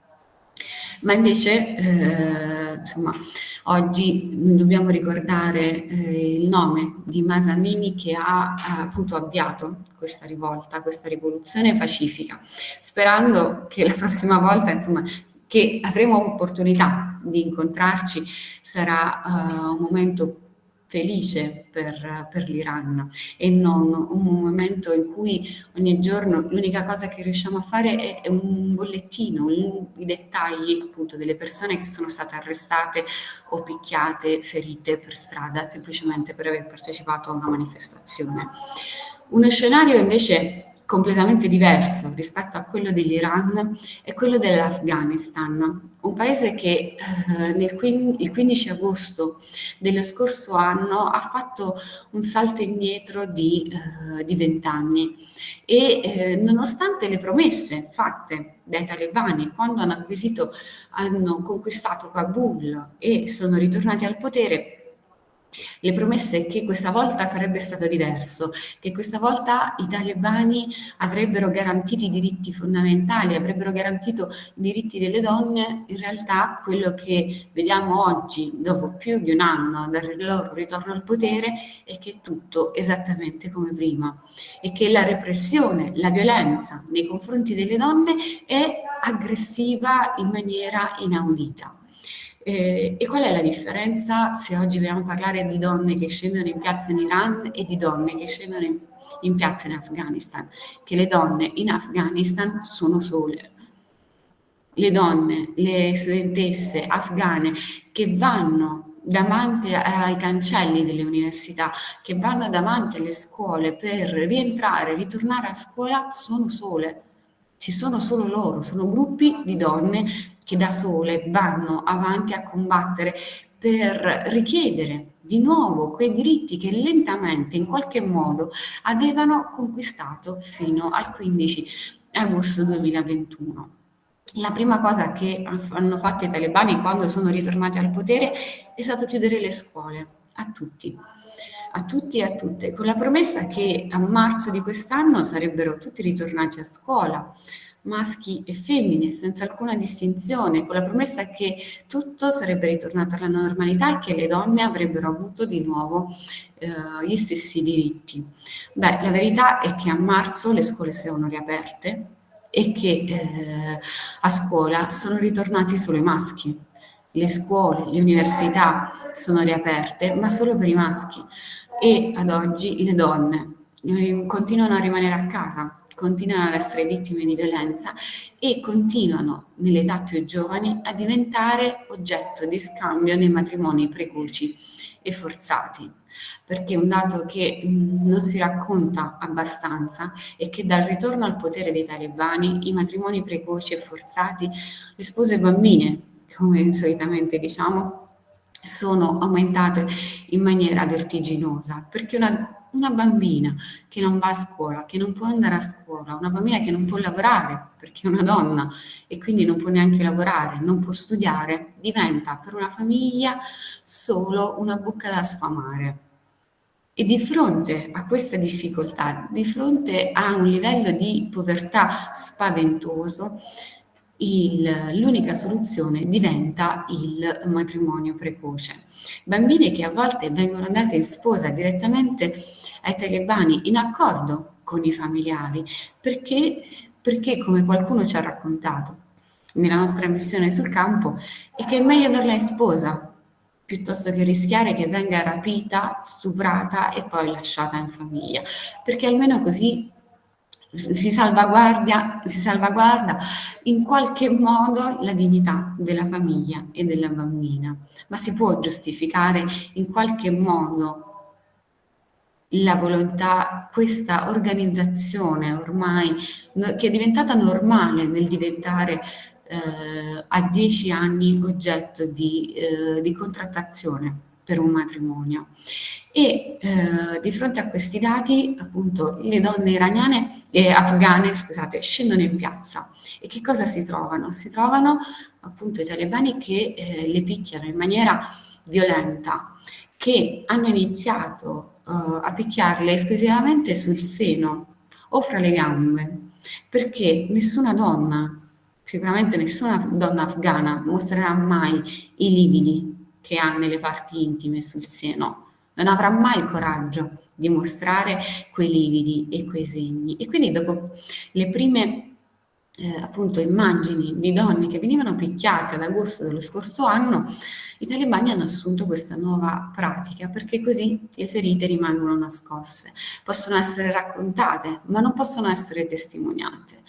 Ma invece, eh, insomma, oggi dobbiamo ricordare eh, il nome di Masamini che ha appunto avviato questa rivolta, questa rivoluzione pacifica, sperando che la prossima volta, insomma, che avremo opportunità di incontrarci sarà uh, un momento felice per, per l'Iran e non un momento in cui ogni giorno l'unica cosa che riusciamo a fare è, è un bollettino, un, i dettagli appunto delle persone che sono state arrestate o picchiate, ferite per strada semplicemente per aver partecipato a una manifestazione. Uno scenario invece completamente diverso rispetto a quello dell'Iran è quello dell'Afghanistan, un paese che eh, nel, il 15 agosto dello scorso anno ha fatto un salto indietro di, eh, di 20 anni e eh, nonostante le promesse fatte dai talebani quando hanno acquisito, hanno conquistato Kabul e sono ritornati al potere, le promesse che questa volta sarebbe stato diverso, che questa volta i talebani avrebbero garantito i diritti fondamentali, avrebbero garantito i diritti delle donne, in realtà quello che vediamo oggi, dopo più di un anno dal loro ritorno al potere, è che è tutto esattamente come prima e che la repressione, la violenza nei confronti delle donne è aggressiva in maniera inaudita. Eh, e qual è la differenza se oggi vogliamo parlare di donne che scendono in piazza in Iran e di donne che scendono in, in piazza in Afghanistan? Che le donne in Afghanistan sono sole. Le donne, le studentesse afghane che vanno davanti ai cancelli delle università, che vanno davanti alle scuole per rientrare, ritornare a scuola, sono sole. Ci sono solo loro, sono gruppi di donne che da sole vanno avanti a combattere per richiedere di nuovo quei diritti che lentamente, in qualche modo, avevano conquistato fino al 15 agosto 2021. La prima cosa che hanno fatto i talebani quando sono ritornati al potere è stato chiudere le scuole a tutti, a tutti e a tutte, con la promessa che a marzo di quest'anno sarebbero tutti ritornati a scuola, maschi e femmine, senza alcuna distinzione, con la promessa che tutto sarebbe ritornato alla normalità e che le donne avrebbero avuto di nuovo eh, gli stessi diritti. Beh, la verità è che a marzo le scuole sono riaperte e che eh, a scuola sono ritornati solo i maschi. Le scuole, le università sono riaperte, ma solo per i maschi. E ad oggi le donne continuano a rimanere a casa continuano ad essere vittime di violenza e continuano nell'età più giovani a diventare oggetto di scambio nei matrimoni precoci e forzati. Perché un dato che mh, non si racconta abbastanza è che dal ritorno al potere dei talebani i matrimoni precoci e forzati, le spose bambine, come solitamente diciamo, sono aumentate in maniera vertiginosa, perché una una bambina che non va a scuola, che non può andare a scuola, una bambina che non può lavorare perché è una donna e quindi non può neanche lavorare, non può studiare, diventa per una famiglia solo una bocca da sfamare. E di fronte a questa difficoltà, di fronte a un livello di povertà spaventoso, l'unica soluzione diventa il matrimonio precoce. Bambine che a volte vengono andate in sposa direttamente ai talebani in accordo con i familiari, perché, perché come qualcuno ci ha raccontato nella nostra missione sul campo, è che è meglio darla in sposa piuttosto che rischiare che venga rapita, stuprata e poi lasciata in famiglia, perché almeno così si salvaguardia, si salvaguarda in qualche modo la dignità della famiglia e della bambina, ma si può giustificare in qualche modo la volontà, questa organizzazione ormai che è diventata normale nel diventare eh, a dieci anni oggetto di, eh, di contrattazione per un matrimonio. E eh, di fronte a questi dati, appunto, le donne iraniane e eh, afghane, scusate, scendono in piazza. E che cosa si trovano? Si trovano appunto i talebani che eh, le picchiano in maniera violenta, che hanno iniziato uh, a picchiarle esclusivamente sul seno o fra le gambe, perché nessuna donna, sicuramente nessuna donna afghana mostrerà mai i lividi che ha nelle parti intime sul seno, non avrà mai il coraggio di mostrare quei lividi e quei segni. E quindi dopo le prime eh, appunto immagini di donne che venivano picchiate ad agosto dello scorso anno, i talebani hanno assunto questa nuova pratica perché così le ferite rimangono nascoste, possono essere raccontate ma non possono essere testimoniate.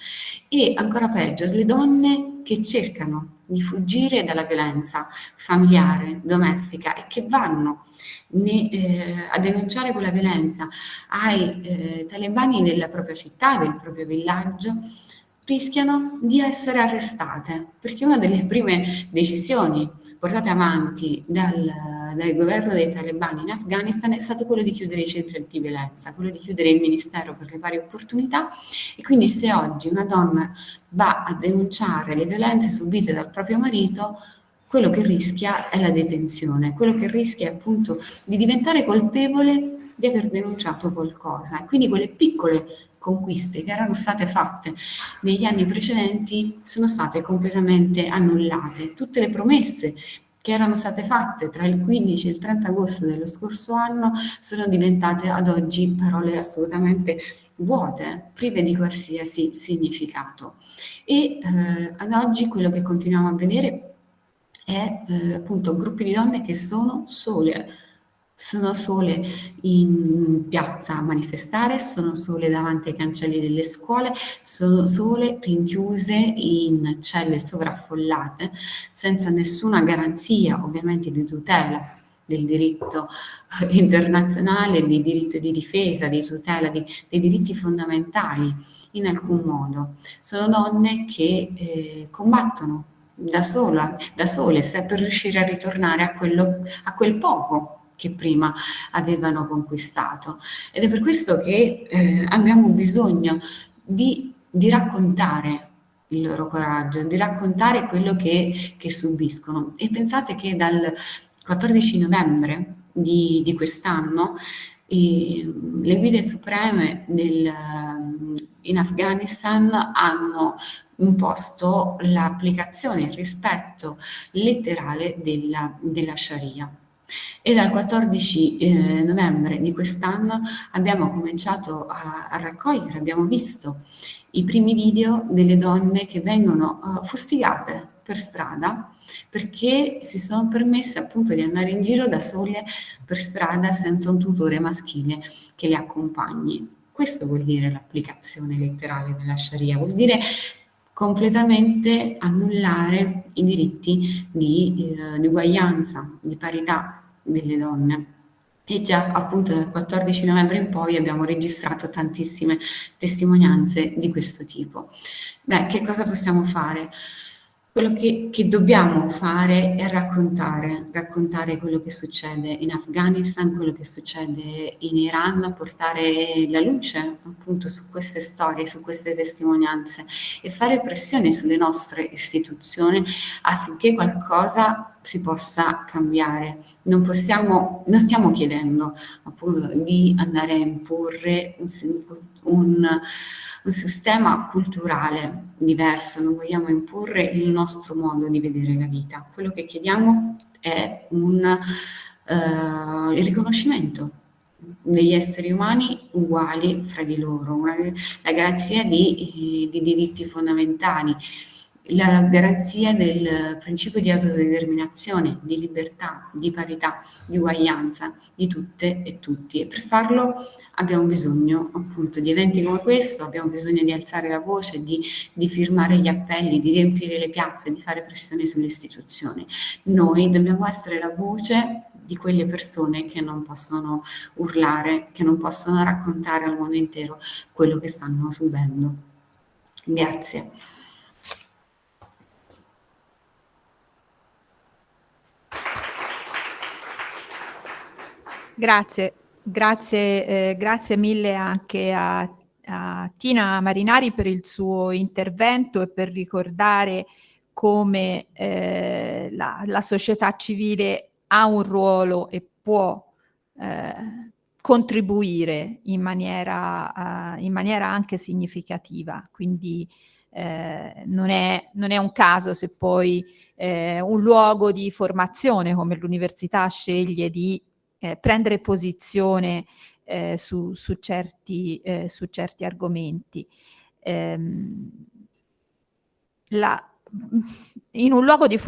E ancora peggio, le donne che cercano di fuggire dalla violenza familiare, domestica e che vanno ne, eh, a denunciare quella violenza ai eh, talebani della propria città, del proprio villaggio, rischiano di essere arrestate, perché una delle prime decisioni portate avanti dal, dal, governo dei talebani in Afghanistan è stato quello di chiudere i centri antiviolenza, quello di chiudere il Ministero per le pari opportunità e quindi se oggi una donna va a denunciare le violenze subite dal proprio marito, quello che rischia è la detenzione, quello che rischia è appunto di diventare colpevole di aver denunciato qualcosa. Quindi quelle piccole conquiste che erano state fatte negli anni precedenti sono state completamente annullate. Tutte le promesse che erano state fatte tra il 15 e il 30 agosto dello scorso anno sono diventate ad oggi parole assolutamente vuote, prive di qualsiasi significato. E eh, ad oggi quello che continuiamo a vedere è eh, appunto gruppi di donne che sono sole, sono sole in piazza a manifestare, sono sole davanti ai cancelli delle scuole, sono sole rinchiuse in celle sovraffollate, senza nessuna garanzia ovviamente di tutela del diritto eh, internazionale, di diritto di difesa, di tutela di, dei diritti fondamentali in alcun modo. Sono donne che eh, combattono da, sola, da sole per riuscire a ritornare a, quello, a quel poco che prima avevano conquistato. Ed è per questo che eh, abbiamo bisogno di, di, raccontare il loro coraggio, di raccontare quello che, che subiscono. E pensate che dal 14 novembre di, di quest'anno le guide supreme del, in Afghanistan hanno imposto l'applicazione, il rispetto letterale della, della Sharia. E dal 14 eh, novembre di quest'anno abbiamo cominciato a, a, raccogliere, abbiamo visto i primi video delle donne che vengono uh, fustigate per strada perché si sono permesse appunto di andare in giro da sole per strada senza un tutore maschile che le accompagni. Questo vuol dire l'applicazione letterale della Sharia, vuol dire completamente annullare i diritti di, eh, di uguaglianza, di parità delle donne. E già appunto dal 14 novembre in poi abbiamo registrato tantissime testimonianze di questo tipo. Beh, che cosa possiamo fare? Quello che, che, dobbiamo fare è raccontare, raccontare quello che succede in Afghanistan, quello che succede in Iran, portare la luce appunto su queste storie, su queste testimonianze e fare pressione sulle nostre istituzioni affinché qualcosa si possa cambiare. Non, possiamo, non stiamo chiedendo appunto di andare a imporre un, un un sistema culturale diverso, non vogliamo imporre il nostro modo di vedere la vita. Quello che chiediamo è un, uh, il riconoscimento degli esseri umani uguali fra di loro, una, la garanzia di, di diritti fondamentali, la garanzia del principio di autodeterminazione, di libertà, di parità, di uguaglianza di tutte e tutti. E per farlo abbiamo bisogno appunto di eventi come questo, abbiamo bisogno di alzare la voce, di, di firmare gli appelli, di riempire le piazze, di fare pressione sulle istituzioni. Noi dobbiamo essere la voce di quelle persone che non possono urlare, che non possono raccontare al mondo intero quello che stanno subendo. Grazie. Grazie, grazie, eh, grazie mille anche a, a, Tina Marinari per il suo intervento e per ricordare come eh, la, la, società civile ha un ruolo e può eh, contribuire in maniera, uh, in maniera, anche significativa. Quindi eh, non, è, non, è, un caso se poi eh, un luogo di formazione come l'università sceglie di eh, prendere posizione eh, su, su, certi, eh, su, certi, argomenti. Ehm, la, in un luogo di,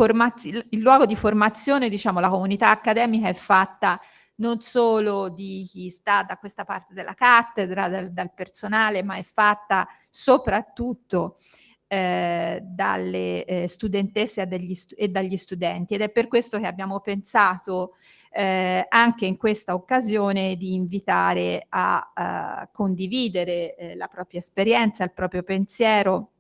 il luogo di formazione, diciamo, la comunità accademica è fatta non solo di chi sta da questa parte della cattedra, dal, dal personale, ma è fatta soprattutto eh, dalle eh, studentesse stu e dagli studenti ed è per questo che abbiamo pensato eh, anche in questa occasione di invitare a, a condividere eh, la propria esperienza, il proprio pensiero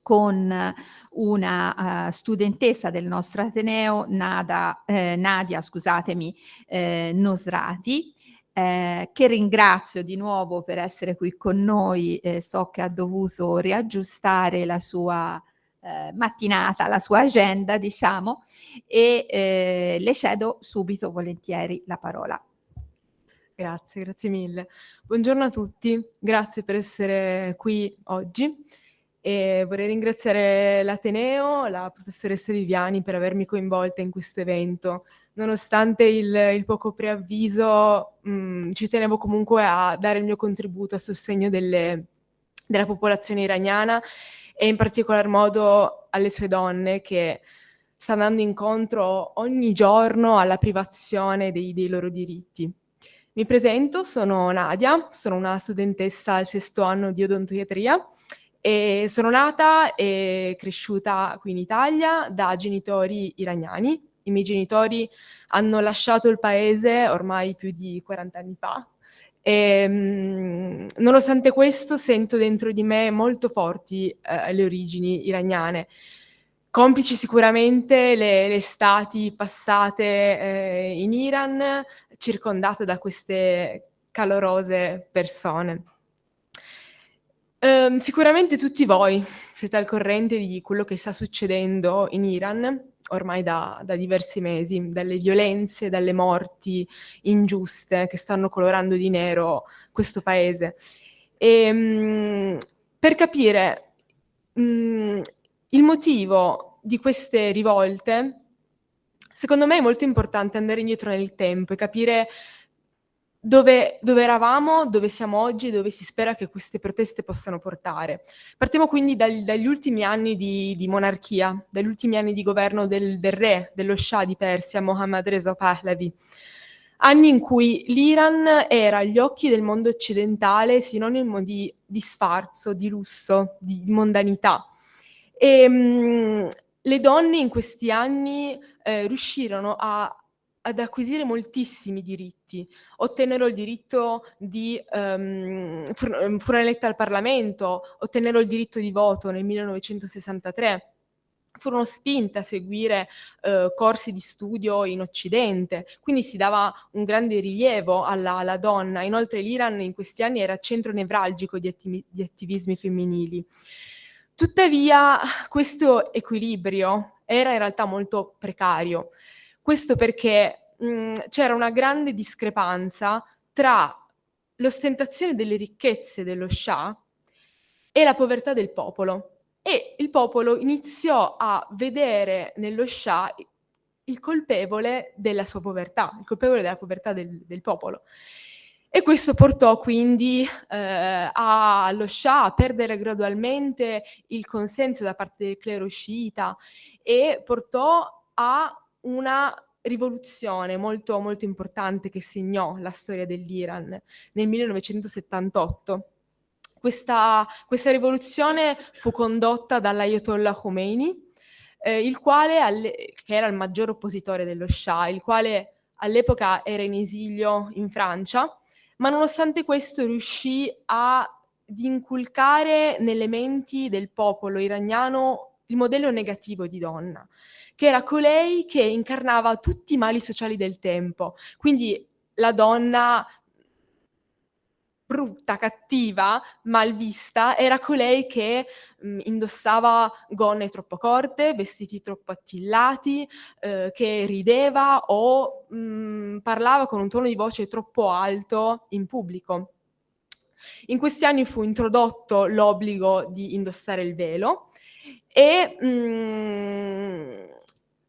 con una uh, studentessa del nostro Ateneo, Nada, eh, Nadia scusatemi, eh, Nosrati, eh, che ringrazio di nuovo per essere qui con noi, eh, so che ha dovuto riaggiustare la sua eh, mattinata, la sua agenda, diciamo, e eh, le cedo subito volentieri la parola. Grazie, grazie mille. Buongiorno a tutti, grazie per essere qui oggi e vorrei ringraziare l'Ateneo, la professoressa Viviani per avermi coinvolta in questo evento. Nonostante il, il poco preavviso, mh, mm, ci tenevo comunque a dare il mio contributo a sostegno delle, della popolazione iraniana e in particolar modo alle sue donne che stanno andando incontro ogni giorno alla privazione dei, dei loro diritti. Mi presento, sono Nadia, sono una studentessa al sesto anno di odontoiatria e sono nata e cresciuta qui in Italia da genitori iraniani. I miei genitori hanno lasciato il paese ormai più di 40 anni fa, e, ehm, nonostante questo sento dentro di me molto forti eh, le origini iraniane, complici sicuramente le, le stati passate eh, in Iran, circondate da queste calorose persone. Um, sicuramente tutti voi siete al corrente di quello che sta succedendo in Iran ormai da, da, diversi mesi, dalle violenze, dalle morti ingiuste che stanno colorando di nero questo paese. E, um, per capire um, il motivo di queste rivolte, secondo me è molto importante andare indietro nel tempo e capire dove, dove, eravamo, dove siamo oggi e dove si spera che queste proteste possano portare. Partiamo quindi dal, dagli ultimi anni di, di monarchia, dagli ultimi anni di governo del, del, re, dello Shah di Persia, Mohammad Reza Pahlavi. Anni in cui l'Iran era agli occhi del mondo occidentale sinonimo di, di sfarzo, di lusso, di, mondanità. E, mh, le donne in questi anni eh, riuscirono a ad acquisire moltissimi diritti. Ottennero il diritto di, um, furono elette al Parlamento, ottennero il diritto di voto nel 1963, furono spinte a seguire eh, corsi di studio in Occidente, quindi si dava un grande rilievo alla, alla donna. Inoltre l'Iran in questi anni era centro nevralgico di, attivi di attivismi femminili. Tuttavia questo equilibrio era in realtà molto precario. Questo perché c'era una grande discrepanza tra l'ostentazione delle ricchezze dello Shah e la povertà del popolo. E il popolo iniziò a vedere nello Shah il colpevole della sua povertà, il colpevole della povertà del, del popolo. E questo portò quindi eh, allo Shah a perdere gradualmente il consenso da parte del clero sciita e portò a una rivoluzione molto, molto importante che segnò la storia dell'Iran nel 1978. Questa, questa rivoluzione fu condotta dall'Ayatollah Khomeini, eh, il quale, che era il maggior oppositore dello Shah, il quale all'epoca era in esilio in Francia, ma nonostante questo riuscì ad inculcare nelle menti del popolo iraniano il modello negativo di donna, che era colei che incarnava tutti i mali sociali del tempo. Quindi la donna brutta, cattiva, mal vista, era colei che mh, mm, indossava gonne troppo corte, vestiti troppo attillati, eh, che rideva o mh, mm, parlava con un tono di voce troppo alto in pubblico. In questi anni fu introdotto l'obbligo di indossare il velo e mh, mm,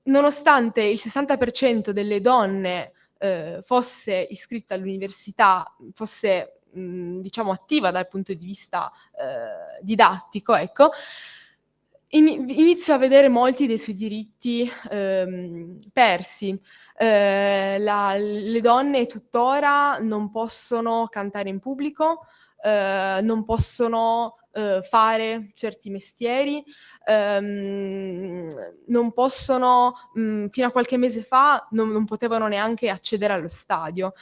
nonostante il 60% delle donne eh, fosse iscritta all'università, fosse mh, diciamo attiva dal punto di vista eh, didattico, ecco, in, inizio a vedere molti dei suoi diritti ehm, persi. Eh, la, le donne tuttora non possono cantare in pubblico, eh, non possono eh, fare certi mestieri, ehm, non possono, mh, fino a qualche mese fa, non, non potevano neanche accedere allo stadio,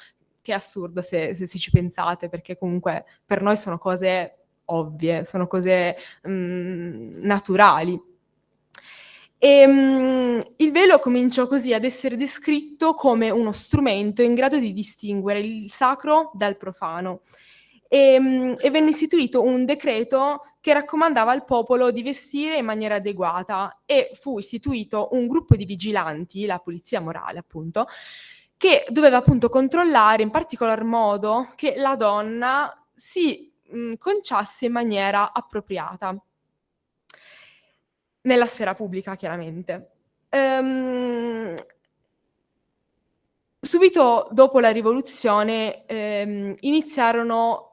che è assurdo se, se, se ci pensate, perché comunque per noi sono cose ovvie, sono cose mh, mm, naturali. E, mh, il velo cominciò così ad essere descritto come uno strumento in grado di distinguere il sacro dal profano. E, mh, e, venne istituito un decreto che raccomandava al popolo di vestire in maniera adeguata e fu istituito un gruppo di vigilanti, la polizia morale appunto, che doveva appunto controllare in particolar modo che la donna si mh, conciasse in maniera appropriata nella sfera pubblica, chiaramente. Ehm, subito dopo la rivoluzione ehm, iniziarono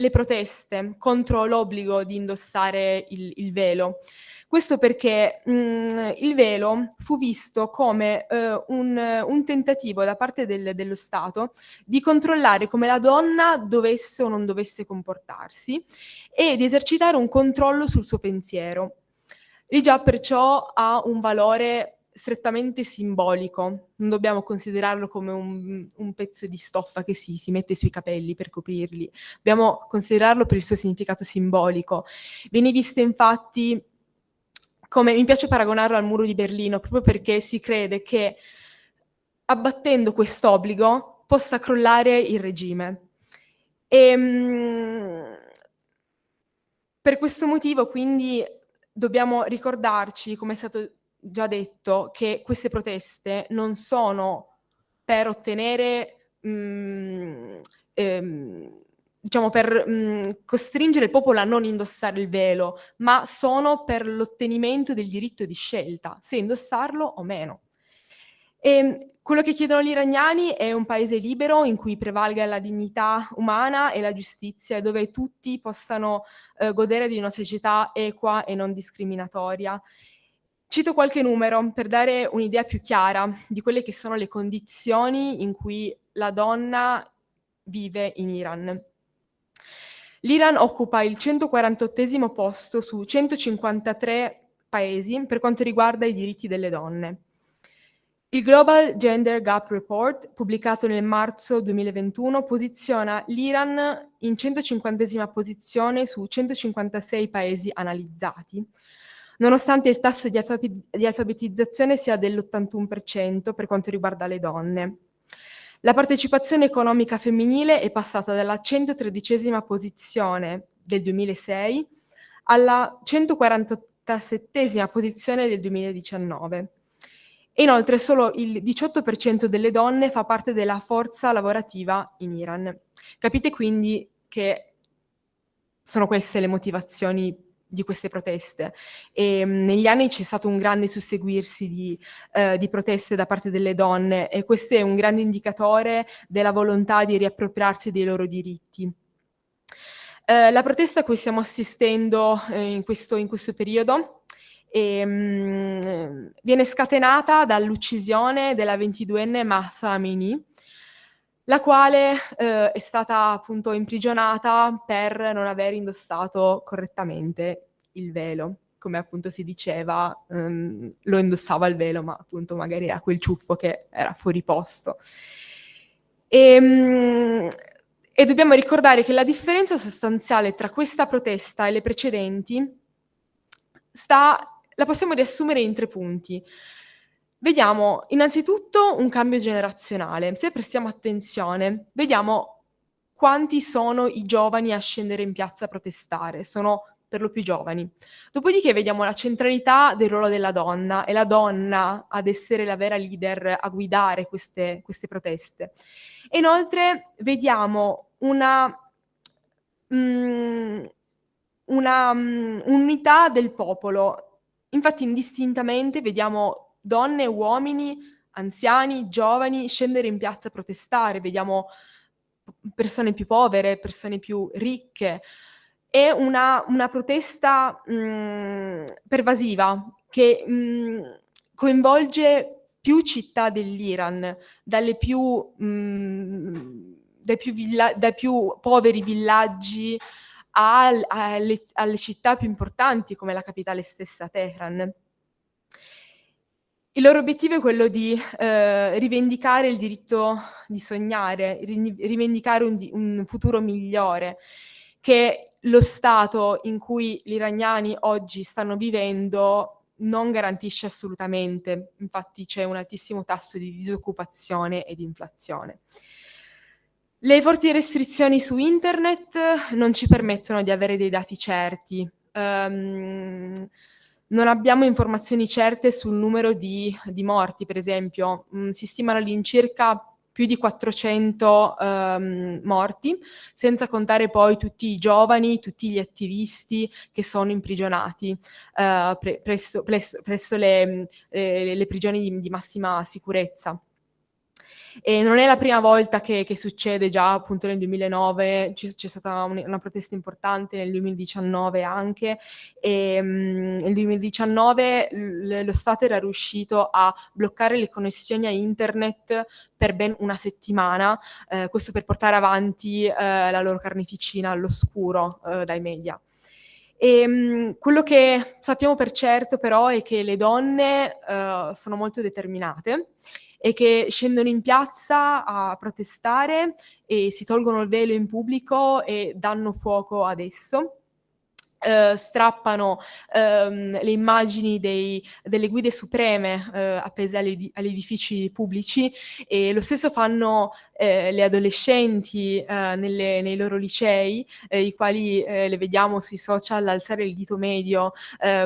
le proteste contro l'obbligo di indossare il, il velo. Questo perché mh, mhmm, il velo fu visto come eh, un, un, tentativo da parte del, dello Stato di controllare come la donna dovesse o non dovesse comportarsi e di esercitare un controllo sul suo pensiero. E già perciò ha un valore strettamente simbolico, non dobbiamo considerarlo come un, un pezzo di stoffa che si, si, mette sui capelli per coprirli, dobbiamo considerarlo per il suo significato simbolico. Viene visto infatti come mi piace paragonarlo al muro di Berlino, proprio perché si crede che abbattendo quest'obbligo possa crollare il regime. E, ehm, mh, per questo motivo quindi dobbiamo ricordarci, come è stato già detto, che queste proteste non sono per ottenere mh, ehm, diciamo, per mh, mhmm, costringere il popolo a non indossare il velo, ma sono per l'ottenimento del diritto di scelta, se indossarlo o meno. E ehm, quello che chiedono gli iraniani è un paese libero in cui prevalga la dignità umana e la giustizia, dove tutti possano eh, godere di una società equa e non discriminatoria. Cito qualche numero per dare un'idea più chiara di quelle che sono le condizioni in cui la donna vive in Iran. L'Iran occupa il 148 posto su 153 paesi per quanto riguarda i diritti delle donne. Il Global Gender Gap Report, pubblicato nel marzo 2021, posiziona l'Iran in 150 posizione su 156 paesi analizzati, nonostante il tasso di, alfabetizzazione sia dell'81% per quanto riguarda le donne. La partecipazione economica femminile è passata dalla 113 posizione del 2006 alla 147 posizione del 2019. E inoltre solo il 18% delle donne fa parte della forza lavorativa in Iran. Capite quindi che sono queste le motivazioni di queste proteste. E, mh, negli anni c'è stato un grande susseguirsi di, eh, di, proteste da parte delle donne e questo è un grande indicatore della volontà di riappropriarsi dei loro diritti. Eh, la protesta a cui stiamo assistendo eh, in, questo, in, questo, periodo e, mh, viene scatenata dall'uccisione della 22enne Mahsa Amini, la quale eh, è stata appunto imprigionata per non aver indossato correttamente il velo. come appunto si diceva, um, lo indossava il velo, ma appunto magari era quel ciuffo che era fuori posto. E, um, e dobbiamo ricordare che la differenza sostanziale tra questa protesta e le precedenti sta, la possiamo riassumere in tre punti. Vediamo innanzitutto un cambio generazionale. Se prestiamo attenzione, vediamo quanti sono i giovani a scendere in piazza a protestare. Sono per lo più giovani. Dopodiché vediamo la centralità del ruolo della donna e la donna ad essere la vera leader, a guidare queste, queste proteste. E inoltre vediamo una, mm, una um, unità del popolo. Infatti indistintamente vediamo donne uomini, anziani, giovani scendere in piazza a protestare, vediamo persone più povere, persone più ricche. È una, una protesta mh, mm, pervasiva che mh, mm, coinvolge più città dell'Iran, dalle più, mh, mm, dai, più dai più poveri villaggi alle, alle, alle città più importanti come la capitale stessa Teheran. Il loro obiettivo è quello di eh, rivendicare il diritto di sognare, rivendicare un, un, futuro migliore, che lo stato in cui gli iraniani oggi stanno vivendo non garantisce assolutamente, infatti c'è un altissimo tasso di disoccupazione e di inflazione. Le forti restrizioni su internet non ci permettono di avere dei dati certi. Um, non abbiamo informazioni certe sul numero di, di morti, per esempio. Mm, si stimano all'incirca più di 400 um, ehm, morti, senza contare poi tutti i giovani, tutti gli attivisti che sono imprigionati uh, pre presso, presso, presso le, eh, le, prigioni di, di massima sicurezza. E non è la prima volta che, che succede, già appunto nel 2009 c'è stata un, una protesta importante, nel 2019 anche, e um, nel 2019 lo Stato era riuscito a bloccare le connessioni a internet per ben una settimana, eh, questo per portare avanti eh, la loro carneficina all'oscuro eh, dai media. E, um, quello che sappiamo per certo però è che le donne uh, sono molto determinate e che scendono in piazza a protestare e si tolgono il velo in pubblico e danno fuoco ad esso. Uh, strappano um, le immagini dei, delle guide supreme uh, appese agli, agli, edifici pubblici e lo stesso fanno uh, le adolescenti nelle, nei loro licei, i quali le vediamo sui social alzare il dito medio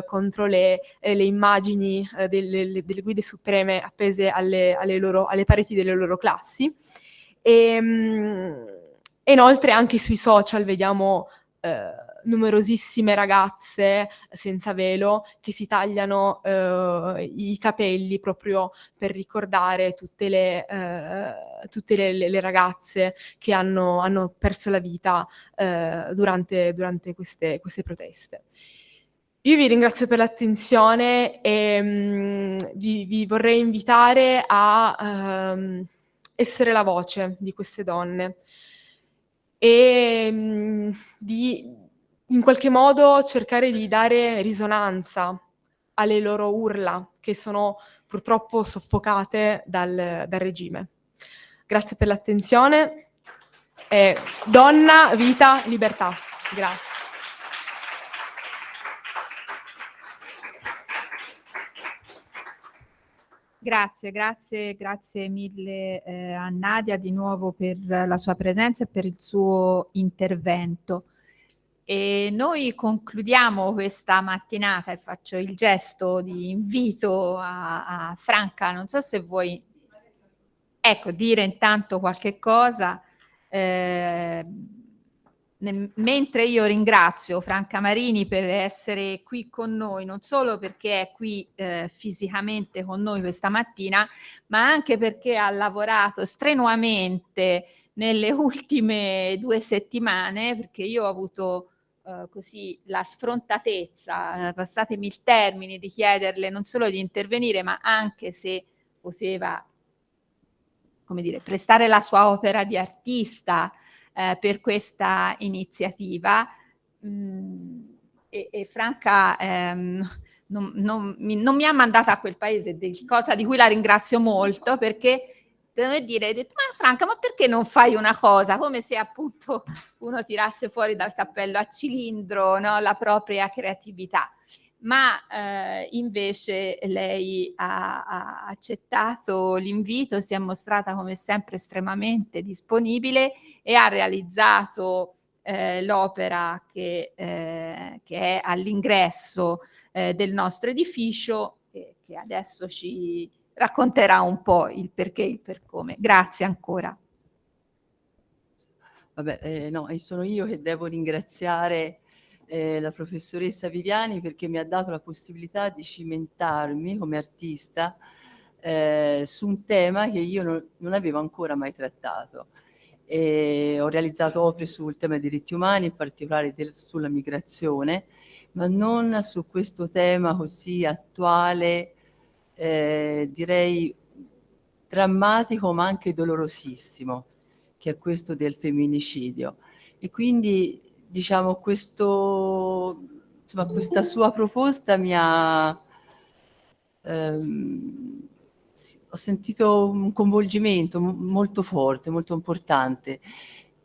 contro le, le immagini delle, delle, guide supreme appese alle, alle, loro, alle pareti delle loro classi. E, um, e inoltre anche sui social vediamo numerosissime ragazze senza velo che si tagliano eh, i capelli proprio per ricordare tutte le, eh, tutte le, le, ragazze che hanno, hanno, perso la vita eh, durante, durante queste, queste proteste. Io vi ringrazio per l'attenzione e mm, vi, vi, vorrei invitare a um, essere la voce di queste donne e mm, di in qualche modo cercare di dare risonanza alle loro urla che sono purtroppo soffocate dal, dal regime. Grazie per l'attenzione. Eh, donna, vita, libertà. Grazie. Grazie, grazie, grazie mille eh, a Nadia di nuovo per la sua presenza e per il suo intervento. E noi concludiamo questa mattinata e faccio il gesto di invito a, a Franca, non so se vuoi ecco, dire intanto qualche cosa. Eh, mentre io ringrazio Franca Marini per essere qui con noi, non solo perché è qui eh, fisicamente con noi questa mattina, ma anche perché ha lavorato strenuamente nelle ultime due settimane, perché io ho avuto eh, così la sfrontatezza, eh, passatemi il termine, di chiederle non solo di intervenire, ma anche se poteva, come dire, prestare la sua opera di artista eh, per questa iniziativa. Mm, e, e Franca ehm, non, non, mi, non, mi, ha mandata a quel paese, cosa di cui la ringrazio molto perché devo dire, ho detto, ma Franca, ma perché non fai una cosa? Come se appunto uno tirasse fuori dal cappello a cilindro no? la propria creatività. Ma eh, invece lei ha, ha accettato l'invito, si è mostrata come sempre estremamente disponibile e ha realizzato eh, l'opera che, eh, che, è all'ingresso eh, del nostro edificio, che, che adesso ci, racconterà un po' il perché e il per come. Grazie ancora. Vabbè, eh, no, sono io che devo ringraziare eh, la professoressa Viviani perché mi ha dato la possibilità di cimentarmi come artista eh, su un tema che io non, non avevo ancora mai trattato. E ho realizzato opere sul tema dei diritti umani, in particolare del, sulla migrazione, ma non su questo tema così attuale eh, direi drammatico ma anche dolorosissimo, che è questo del femminicidio. E quindi diciamo questo, insomma, questa sua proposta mi ha... Ehm, ho sentito un coinvolgimento molto forte, molto importante.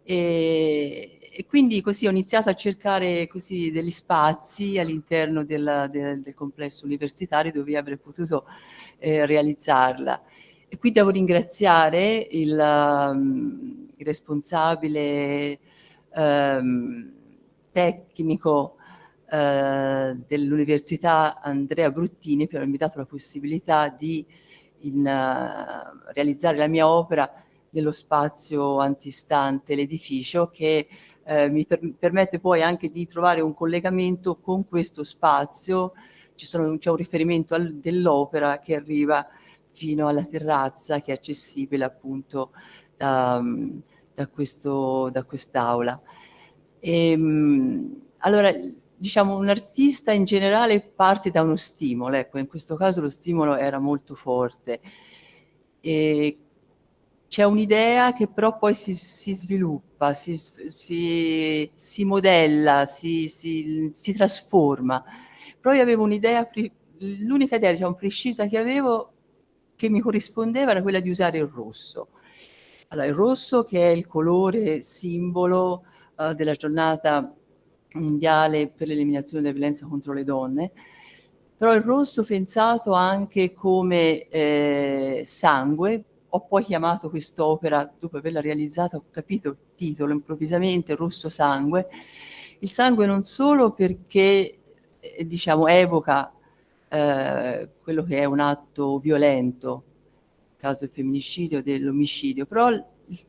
E, e, quindi così ho iniziato a cercare così degli spazi all'interno del, del, complesso universitario dove avrei potuto eh, realizzarla. E qui devo ringraziare il, um, il responsabile um, tecnico uh, dell'università Andrea Bruttini per avermi dato la possibilità di in, uh, realizzare la mia opera nello spazio antistante l'edificio che eh, mi per permette poi anche di trovare un collegamento con questo spazio, c'è un riferimento dell'opera che arriva fino alla terrazza che è accessibile appunto da, da, quest'aula. Ehm, allora, diciamo, un artista in generale parte da uno stimolo, ecco, in questo caso lo stimolo era molto forte. E c'è un'idea che però poi si, si sviluppa, si, si, si modella, si, trasforma. Però io avevo un'idea, l'unica idea diciamo, precisa che avevo che mi corrispondeva era quella di usare il rosso. Allora, il rosso che è il colore simbolo uh, della giornata mondiale per l'eliminazione della violenza contro le donne, però il rosso pensato anche come eh, sangue, ho poi chiamato quest'opera, dopo averla realizzata, ho capito il titolo improvvisamente, Rosso Sangue. Il sangue non solo perché, eh, diciamo, evoca eh, quello che è un atto violento, caso del femminicidio, dell'omicidio, però il, il,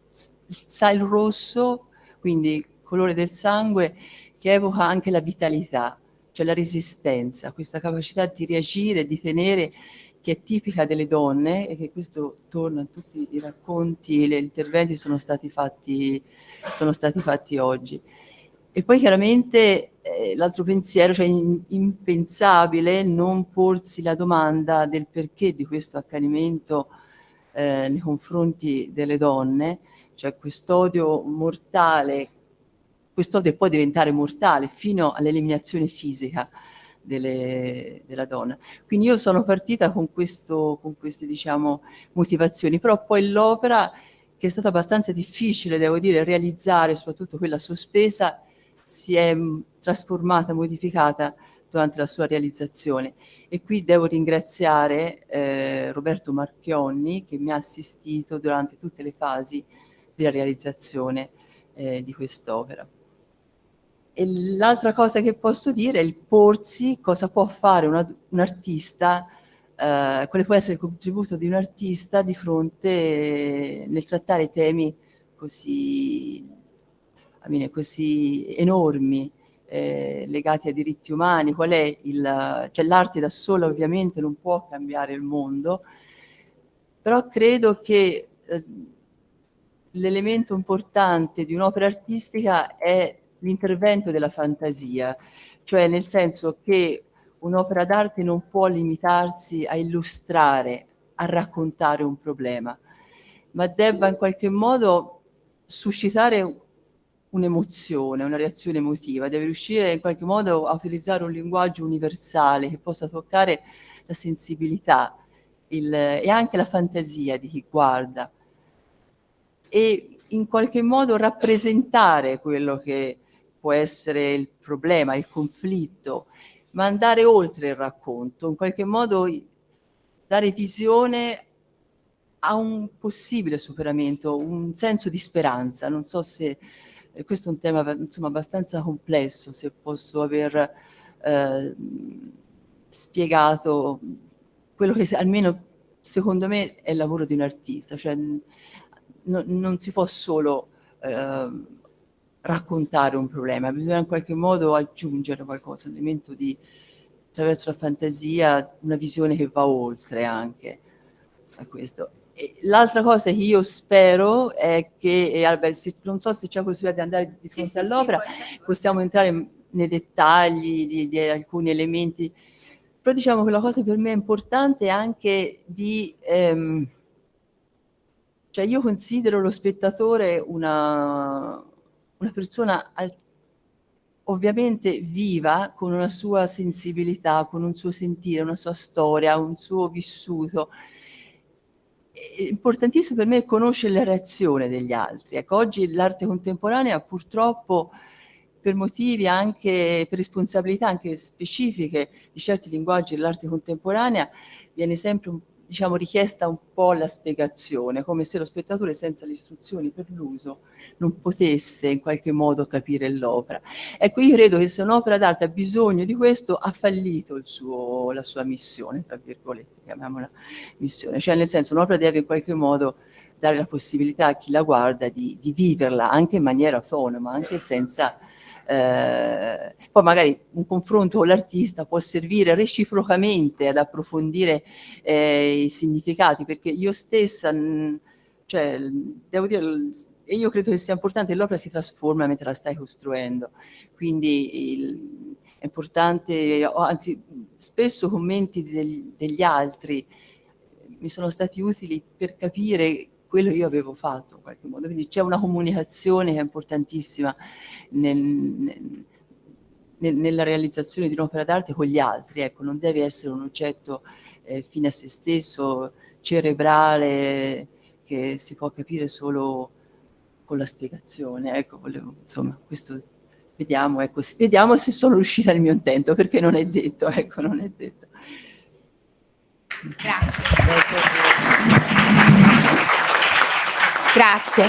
il rosso, quindi il colore del sangue, che evoca anche la vitalità, cioè la resistenza, questa capacità di reagire, di tenere che è tipica delle donne e che questo torna in tutti i racconti e gli interventi sono stati fatti, sono stati fatti oggi. E poi chiaramente eh, l'altro pensiero, cioè in, impensabile non porsi la domanda del perché di questo accanimento eh, nei confronti delle donne, cioè quest'odio mortale, quest'odio può diventare mortale fino all'eliminazione fisica delle, della donna. Quindi io sono partita con, questo, con queste diciamo, motivazioni, però poi l'opera, che è stata abbastanza difficile, devo dire, realizzare, soprattutto quella sospesa, si è trasformata, modificata durante la sua realizzazione. E qui devo ringraziare eh, Roberto Marchionni che mi ha assistito durante tutte le fasi della realizzazione eh, di quest'opera. L'altra cosa che posso dire è il porsi, cosa può fare una, un artista, eh, quale può essere il contributo di un artista di fronte nel trattare temi così, mine, così enormi, eh, legati ai diritti umani, qual è il... cioè l'arte da sola ovviamente non può cambiare il mondo, però credo che eh, l'elemento importante di un'opera artistica è l'intervento della fantasia, cioè nel senso che un'opera d'arte non può limitarsi a illustrare, a raccontare un problema, ma debba in qualche modo suscitare un'emozione, una reazione emotiva, deve riuscire in qualche modo a utilizzare un linguaggio universale che possa toccare la sensibilità il, e anche la fantasia di chi guarda. E in qualche modo rappresentare quello che può essere il problema, il conflitto, ma andare oltre il racconto, in qualche modo dare visione a un possibile superamento, un senso di speranza. Non so se eh, questo è un tema insomma, abbastanza complesso, se posso aver eh, spiegato quello che almeno secondo me è il lavoro di un artista, cioè no, non si può solo eh, raccontare un problema, bisogna in qualche modo aggiungere qualcosa, un elemento di, attraverso la fantasia, una visione che va oltre anche a questo. L'altra cosa che io spero è che, Albert, se, non so se c'è possibilità di andare di fronte sì, all'opera, sì, possiamo entrare nei dettagli di, di, alcuni elementi, però diciamo che la cosa per me importante è anche di... Ehm, cioè io considero lo spettatore una, una persona ovviamente viva, con una sua sensibilità, con un suo sentire, una sua storia, un suo vissuto. È importantissimo per me conoscere la reazione degli altri. Ecco, oggi l'arte contemporanea purtroppo per motivi anche, per responsabilità anche specifiche di certi linguaggi dell'arte contemporanea, viene sempre un diciamo, richiesta un po' la spiegazione, come se lo spettatore senza le istruzioni per l'uso non potesse in qualche modo capire l'opera. Ecco, io credo che se un'opera d'arte ha bisogno di questo, ha fallito suo, la sua missione, tra virgolette, chiamiamola missione, cioè nel senso un'opera deve in qualche modo dare la possibilità a chi la guarda di, di viverla anche in maniera autonoma, anche senza eh, poi magari un confronto con l'artista può servire reciprocamente ad approfondire eh, i significati, perché io stessa, mh, cioè, devo dire, e io credo che sia importante l'opera si trasforma mentre la stai costruendo, quindi il, è importante, anzi spesso commenti del, degli altri mi sono stati utili per capire quello io avevo fatto in qualche modo. Quindi c'è una comunicazione che è importantissima nel, nel, nella realizzazione di un'opera d'arte con gli altri, ecco, non deve essere un oggetto eh, fine a se stesso, cerebrale, che si può capire solo con la spiegazione. Ecco, volevo, insomma, questo vediamo, ecco, vediamo se sono riuscita nel mio intento, perché non è detto, ecco, non è detto. Grazie. Grazie.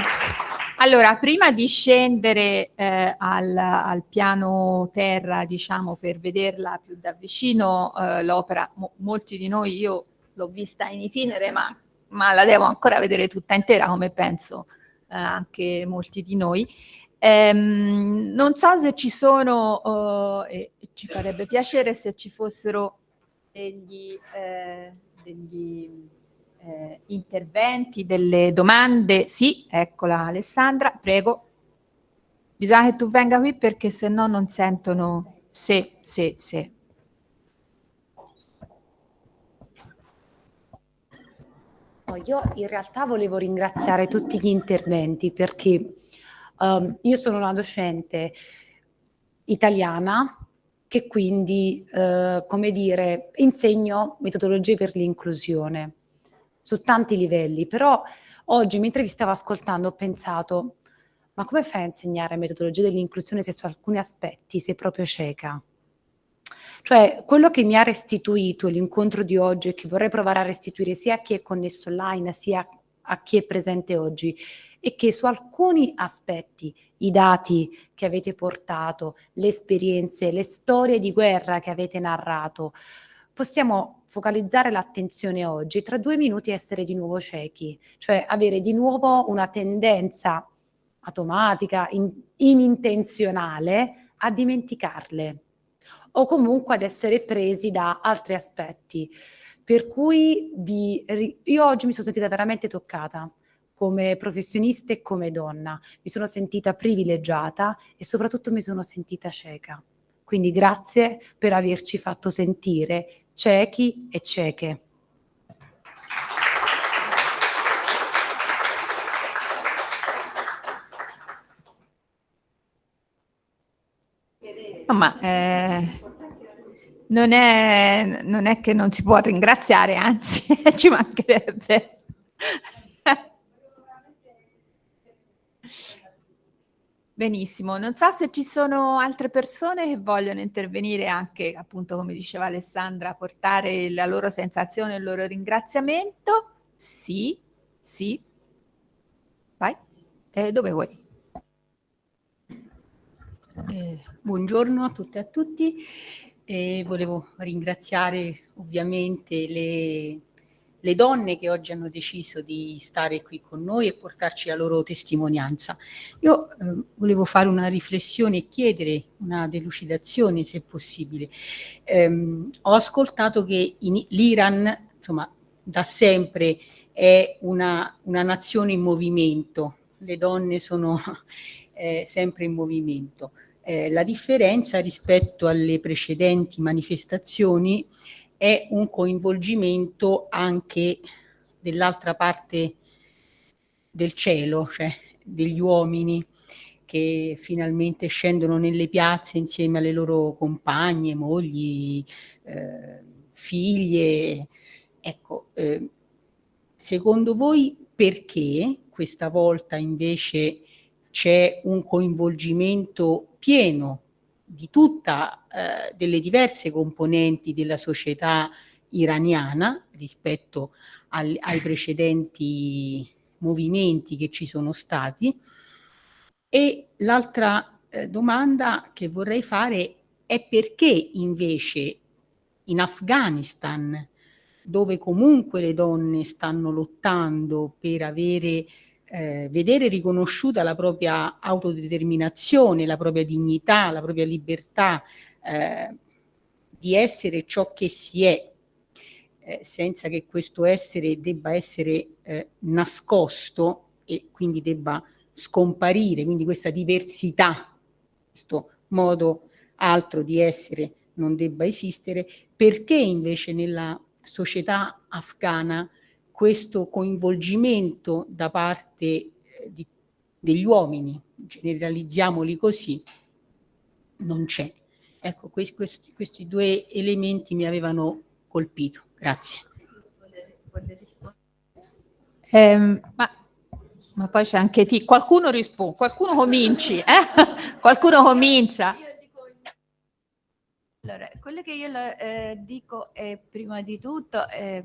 Allora, prima di scendere eh, al, al, piano terra, diciamo, per vederla più da vicino, eh, l'opera, mo, molti di noi, io l'ho vista in itinere, ma, ma, la devo ancora vedere tutta intera, come penso eh, anche molti di noi. Ehm, non so se ci sono, eh, e ci farebbe piacere se ci fossero degli, eh, degli eh, interventi, delle domande. Sì, eccola Alessandra, prego. Bisogna che tu venga qui perché se no non sentono se, se, se. Io in realtà volevo ringraziare tutti gli interventi perché um, io sono una docente italiana che quindi, uh, come dire, insegno metodologie per l'inclusione su tanti livelli, però oggi mentre vi stavo ascoltando ho pensato ma come fai a insegnare metodologia dell'inclusione se su alcuni aspetti sei proprio cieca? Cioè, quello che mi ha restituito l'incontro di oggi e che vorrei provare a restituire sia a chi è connesso online sia a chi è presente oggi è che su alcuni aspetti, i dati che avete portato, le esperienze, le storie di guerra che avete narrato, possiamo focalizzare l'attenzione oggi, tra due minuti essere di nuovo ciechi, cioè avere di nuovo una tendenza automatica, in, inintenzionale a dimenticarle o comunque ad essere presi da altri aspetti. Per cui vi, io oggi mi sono sentita veramente toccata come professionista e come donna, mi sono sentita privilegiata e soprattutto mi sono sentita cieca. Quindi grazie per averci fatto sentire ciechi e cieche. No, ma eh, non, è, non è che non si può ringraziare, anzi ci mancherebbe. Benissimo, non so se ci sono altre persone che vogliono intervenire anche, appunto, come diceva Alessandra, portare la loro sensazione, il loro ringraziamento. Sì, sì. Vai. Eh, dove vuoi? Eh, buongiorno a tutte e a tutti. Eh, volevo ringraziare ovviamente le le donne che oggi hanno deciso di stare qui con noi e portarci la loro testimonianza. Io eh, volevo fare una riflessione e chiedere una delucidazione, se possibile. Eh, ho ascoltato che l'Iran, insomma, da sempre è una, una, nazione in movimento, le donne sono eh, sempre in movimento. Eh, la differenza rispetto alle precedenti manifestazioni è un coinvolgimento anche dell'altra parte del cielo, cioè degli uomini che finalmente scendono nelle piazze insieme alle loro compagne, mogli, eh, figlie. Ecco, eh, secondo voi perché questa volta invece c'è un coinvolgimento pieno di tutta eh, delle diverse componenti della società iraniana rispetto al, ai precedenti movimenti che ci sono stati. E l'altra eh, domanda che vorrei fare è perché invece in Afghanistan, dove comunque le donne stanno lottando per avere eh, vedere riconosciuta la propria autodeterminazione, la propria dignità, la propria libertà eh, di essere ciò che si è, eh, senza che questo essere debba essere eh, nascosto e quindi debba scomparire, quindi questa diversità, questo modo altro di essere non debba esistere, perché invece nella società afghana questo coinvolgimento da parte eh, di, degli uomini, generalizziamoli così, non c'è. Ecco, questi, questi, questi, due elementi mi avevano colpito. Grazie. Eh, ma, ma, poi c'è anche ti. Qualcuno risponde, qualcuno cominci, eh? qualcuno comincia. Allora, quello che io eh, dico è prima di tutto eh,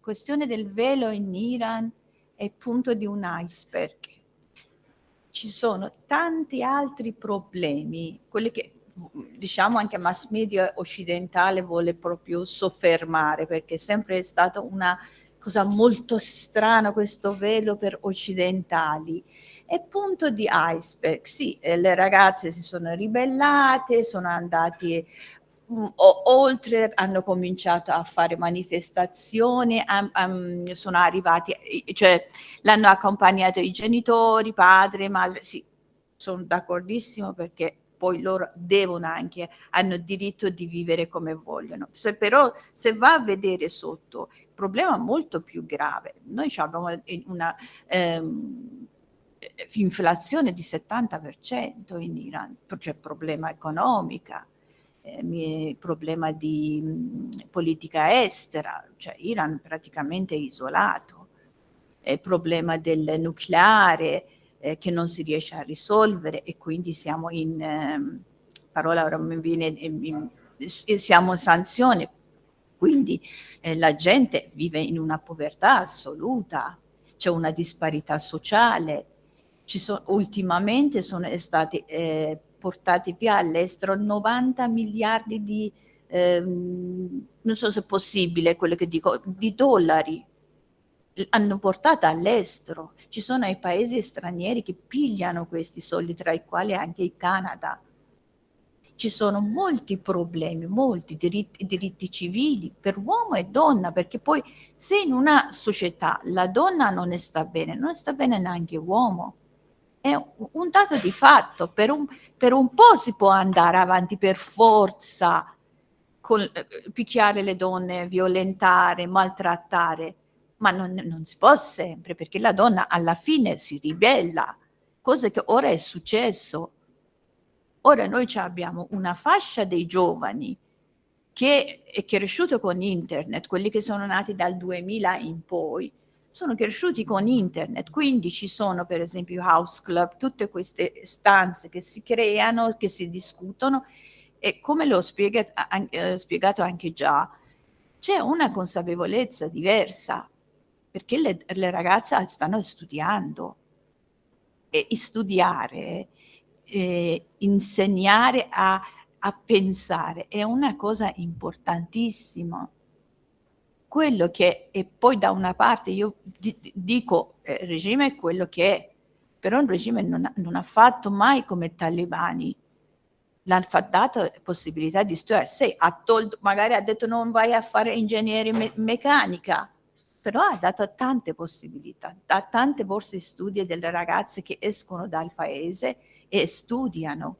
questione del velo in Iran è punto di un iceberg. Ci sono tanti altri problemi, quelli che diciamo anche mass media occidentale vuole proprio soffermare perché è sempre stata una cosa molto strana questo velo per occidentali. È punto di iceberg, sì, eh, le ragazze si sono ribellate, sono andati o, oltre hanno cominciato a fare manifestazioni, am, am, sono arrivati, cioè l'hanno accompagnato i genitori, padre, madre, sì, sono d'accordissimo perché poi loro devono anche, hanno diritto di vivere come vogliono. Se però se va a vedere sotto, il problema è molto più grave. Noi abbiamo una ehm, inflazione di 70% in Iran, c'è problema economica eh, problema di politica estera, cioè Iran praticamente isolato, il problema del nucleare eh, che non si riesce a risolvere e quindi siamo in, eh, parola ora mi viene, in, siamo in sanzione, quindi eh, la gente vive in una povertà assoluta, c'è una disparità sociale, ci sono, ultimamente sono stati eh, portati via all'estero 90 miliardi di, ehm, non so se è possibile quello che dico, di dollari hanno portato all'estero. Ci sono i paesi stranieri che pigliano questi soldi, tra i quali anche il Canada. Ci sono molti problemi, molti diritti, diritti civili per uomo e donna, perché poi se in una società la donna non sta bene, non sta bene neanche l'uomo è un dato di fatto, per un, per un po' si può andare avanti per forza, con, eh, picchiare le donne, violentare, maltrattare, ma non, non, si può sempre, perché la donna alla fine si ribella, cosa che ora è successo. Ora noi abbiamo una fascia dei giovani che è cresciuto con internet, quelli che sono nati dal 2000 in poi, sono cresciuti con internet, quindi ci sono per esempio house club, tutte queste stanze che si creano, che si discutono e come l'ho spiegato, eh, spiegato anche già, c'è una consapevolezza diversa perché le, le ragazze stanno studiando e studiare, eh, insegnare a, a pensare è una cosa importantissima quello che è poi da una parte io dico eh, regime è quello che è, però un regime non ha, non ha fatto mai come i talebani, l'ha dato possibilità di studiare, sì, ha tolto, magari ha detto non vai a fare ingegnere me meccanica, però ha dato tante possibilità, da tante borse di studio delle ragazze che escono dal paese e studiano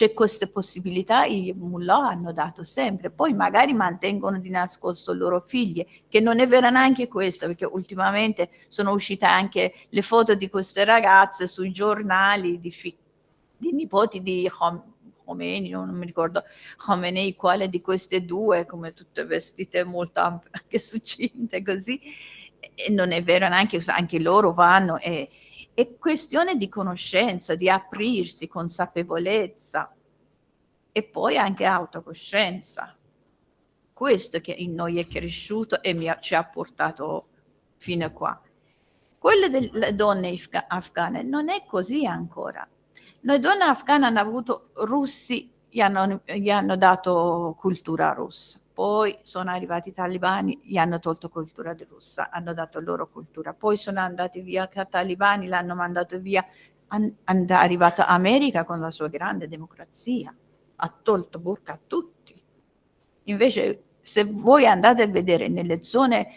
c'è queste possibilità, i mullah hanno dato sempre, poi magari mantengono di nascosto le loro figlie, che non è vero neanche questo, perché ultimamente sono uscite anche le foto di queste ragazze sui giornali di, di nipoti di Khomeini, non mi ricordo Khomeini quale di queste due, come tutte vestite molto anche succinte così, e non è vero neanche, anche loro vanno e è questione di conoscenza, di aprirsi, consapevolezza e poi anche autocoscienza. Questo che in noi è cresciuto e ha, ci ha portato fino a qua. Quelle delle donne afghane non è così ancora. Noi donne afghane hanno avuto russi, gli hanno, gli hanno dato cultura russa poi sono arrivati i talibani, gli hanno tolto cultura russa, hanno dato loro cultura, poi sono andati via i talibani, l'hanno mandato via, è arrivato America con la sua grande democrazia, ha tolto burka a tutti. Invece se voi andate a vedere nelle zone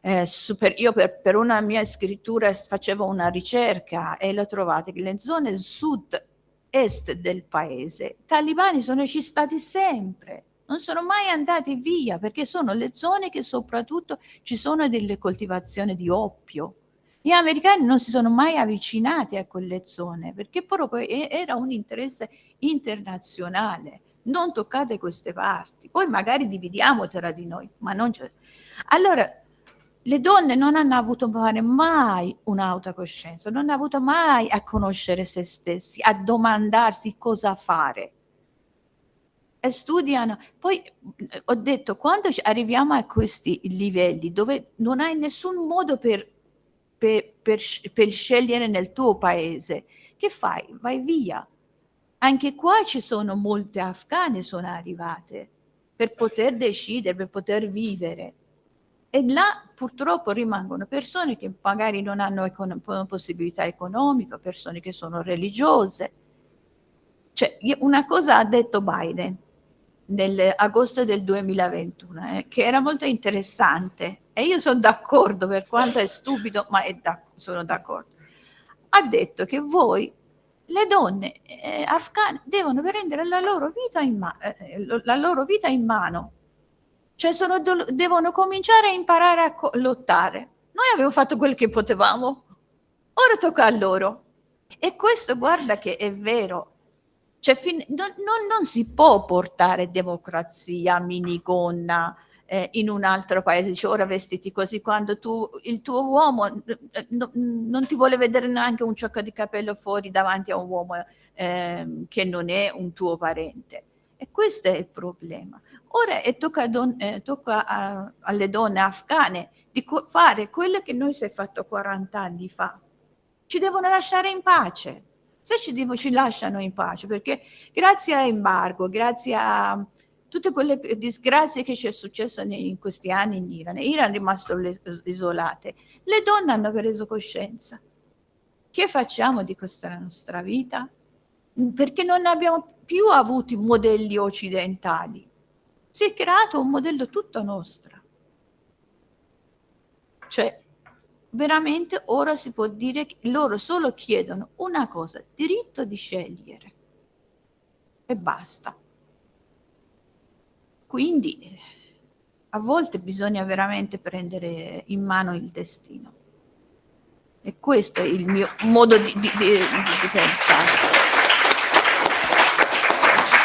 eh, super, io per, per, una mia scrittura facevo una ricerca e lo trovate che le zone sud-est del paese, i talibani sono ci stati sempre, non sono mai andati via perché sono le zone che soprattutto ci sono delle coltivazioni di oppio. Gli americani non si sono mai avvicinati a quelle zone perché proprio era un interesse internazionale. Non toccate queste parti, poi magari dividiamo tra di noi, ma non c'è. Allora, le donne non hanno avuto mai un'autocoscienza, non hanno avuto mai a conoscere se stessi, a domandarsi cosa fare e studiano. Poi ho detto, quando arriviamo a questi livelli dove non hai nessun modo per, per, per, per scegliere nel tuo paese, che fai? Vai via. Anche qua ci sono molte afghane sono arrivate per poter decidere, per poter vivere. E là purtroppo rimangono persone che magari non hanno econ possibilità economiche, persone che sono religiose. Cioè, una cosa ha detto Biden, nell'agosto del 2021, eh, che era molto interessante e io sono d'accordo per quanto è stupido, ma è da, sono d'accordo. Ha detto che voi, le donne eh, afghane, devono prendere la loro vita in, ma eh, la loro vita in mano, cioè sono, devono cominciare a imparare a lottare. Noi abbiamo fatto quel che potevamo, ora tocca a loro. E questo guarda che è vero, cioè, non, non, non, si può portare democrazia, minigonna eh, in un altro paese, dice ora vestiti così, quando tu, il tuo uomo no, non ti vuole vedere neanche un ciocco di capello fuori davanti a un uomo eh, che non è un tuo parente. E questo è il problema. Ora tocca, don, eh, tocca a, alle donne afghane di fare quello che noi si è fatto 40 anni fa. Ci devono lasciare in pace se ci, ci lasciano in pace, perché grazie all'embargo, grazie a tutte quelle disgrazie che ci è successo in questi anni in Iran, Iran è rimasto isolate, le donne hanno preso coscienza. Che facciamo di questa nostra vita? Perché non abbiamo più avuto modelli occidentali. Si è creato un modello tutto nostro. Cioè, veramente ora si può dire che loro solo chiedono una cosa, diritto di scegliere. E basta. Quindi a volte bisogna veramente prendere in mano il destino. E questo è il mio modo di, di, di, di pensare.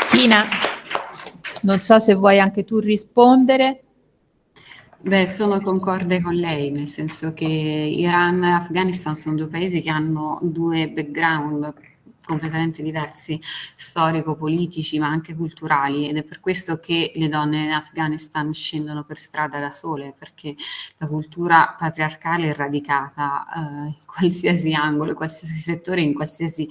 Tina, non so se vuoi anche tu rispondere. Beh, sono concorde con lei, nel senso che Iran e Afghanistan sono due paesi che hanno due background completamente diversi, storico-politici ma anche culturali ed è per questo che le donne in Afghanistan scendono per strada da sole perché la cultura patriarcale è radicata eh, in qualsiasi angolo, in qualsiasi settore, in qualsiasi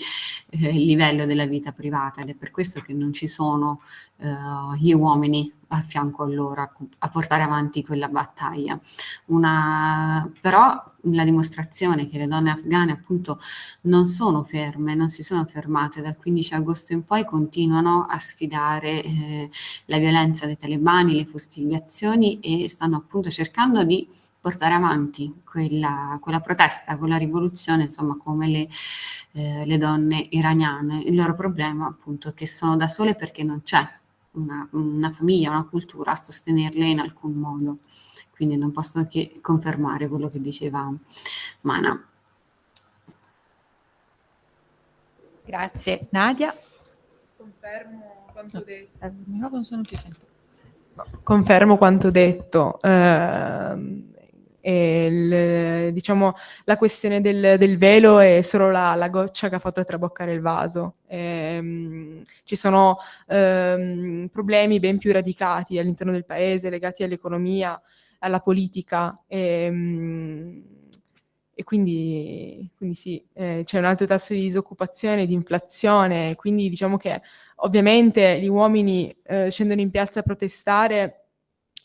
eh, livello della vita privata ed è per questo che non ci sono eh, gli uomini a fianco a loro a, a portare avanti quella battaglia. Una, però la dimostrazione che le donne afghane appunto non sono ferme, non si sono fermate dal 15 agosto in poi continuano a sfidare eh, la violenza dei talebani, le fustigazioni e stanno appunto cercando di portare avanti quella, quella protesta, quella rivoluzione, insomma come le, eh, le donne iraniane. Il loro problema appunto è che sono da sole perché non c'è una, una famiglia, una cultura a sostenerle in alcun modo. Quindi non posso che confermare quello che diceva Mana. Grazie. Nadia? Confermo quanto detto. Eh, no, non sono più sento. Confermo quanto detto. Eh, il, diciamo, la questione del, del, velo è solo la, la, goccia che ha fatto traboccare il vaso. Eh, ci sono eh, problemi ben più radicati all'interno del paese, legati all'economia, alla politica. E, e quindi, quindi sì, eh, c'è un alto tasso di disoccupazione, di inflazione, quindi diciamo che ovviamente gli uomini eh, scendono in piazza a protestare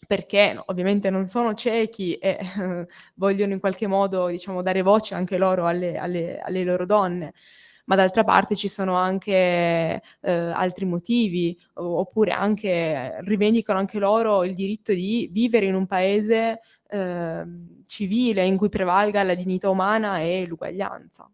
perché ovviamente non sono ciechi e eh, vogliono in qualche modo diciamo, dare voce anche loro alle, alle, alle loro donne, ma d'altra parte ci sono anche eh, altri motivi, oppure anche rivendicano anche loro il diritto di vivere in un paese eh, civile in cui prevalga la dignità umana e l'uguaglianza.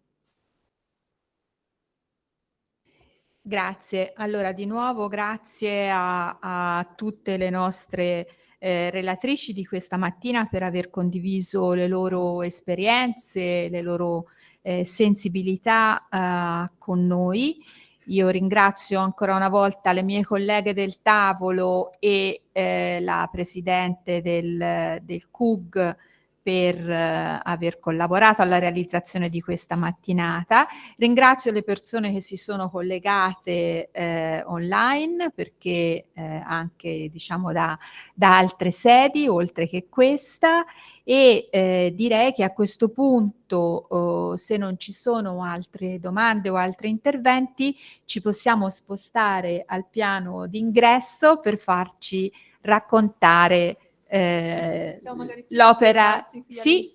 Grazie. Allora, di nuovo grazie a, a tutte le nostre eh, relatrici di questa mattina per aver condiviso le loro esperienze, le loro eh, sensibilità eh, con noi. Io ringrazio ancora una volta le mie colleghe del tavolo e eh, la Presidente del, del CUG per eh, aver collaborato alla realizzazione di questa mattinata. Ringrazio le persone che si sono collegate eh, online perché eh, anche diciamo da, da, altre sedi oltre che questa e eh, direi che a questo punto oh, se non ci sono altre domande o altri interventi ci possiamo spostare al piano d'ingresso per farci raccontare eh, l'opera sì,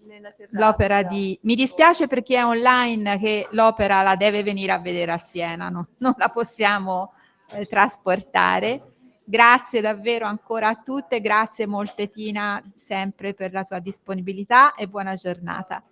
l'opera di mi dispiace per chi è online che l'opera la deve venire a vedere a Siena no? non la possiamo eh, trasportare grazie davvero ancora a tutte grazie molte Tina sempre per la tua disponibilità e buona giornata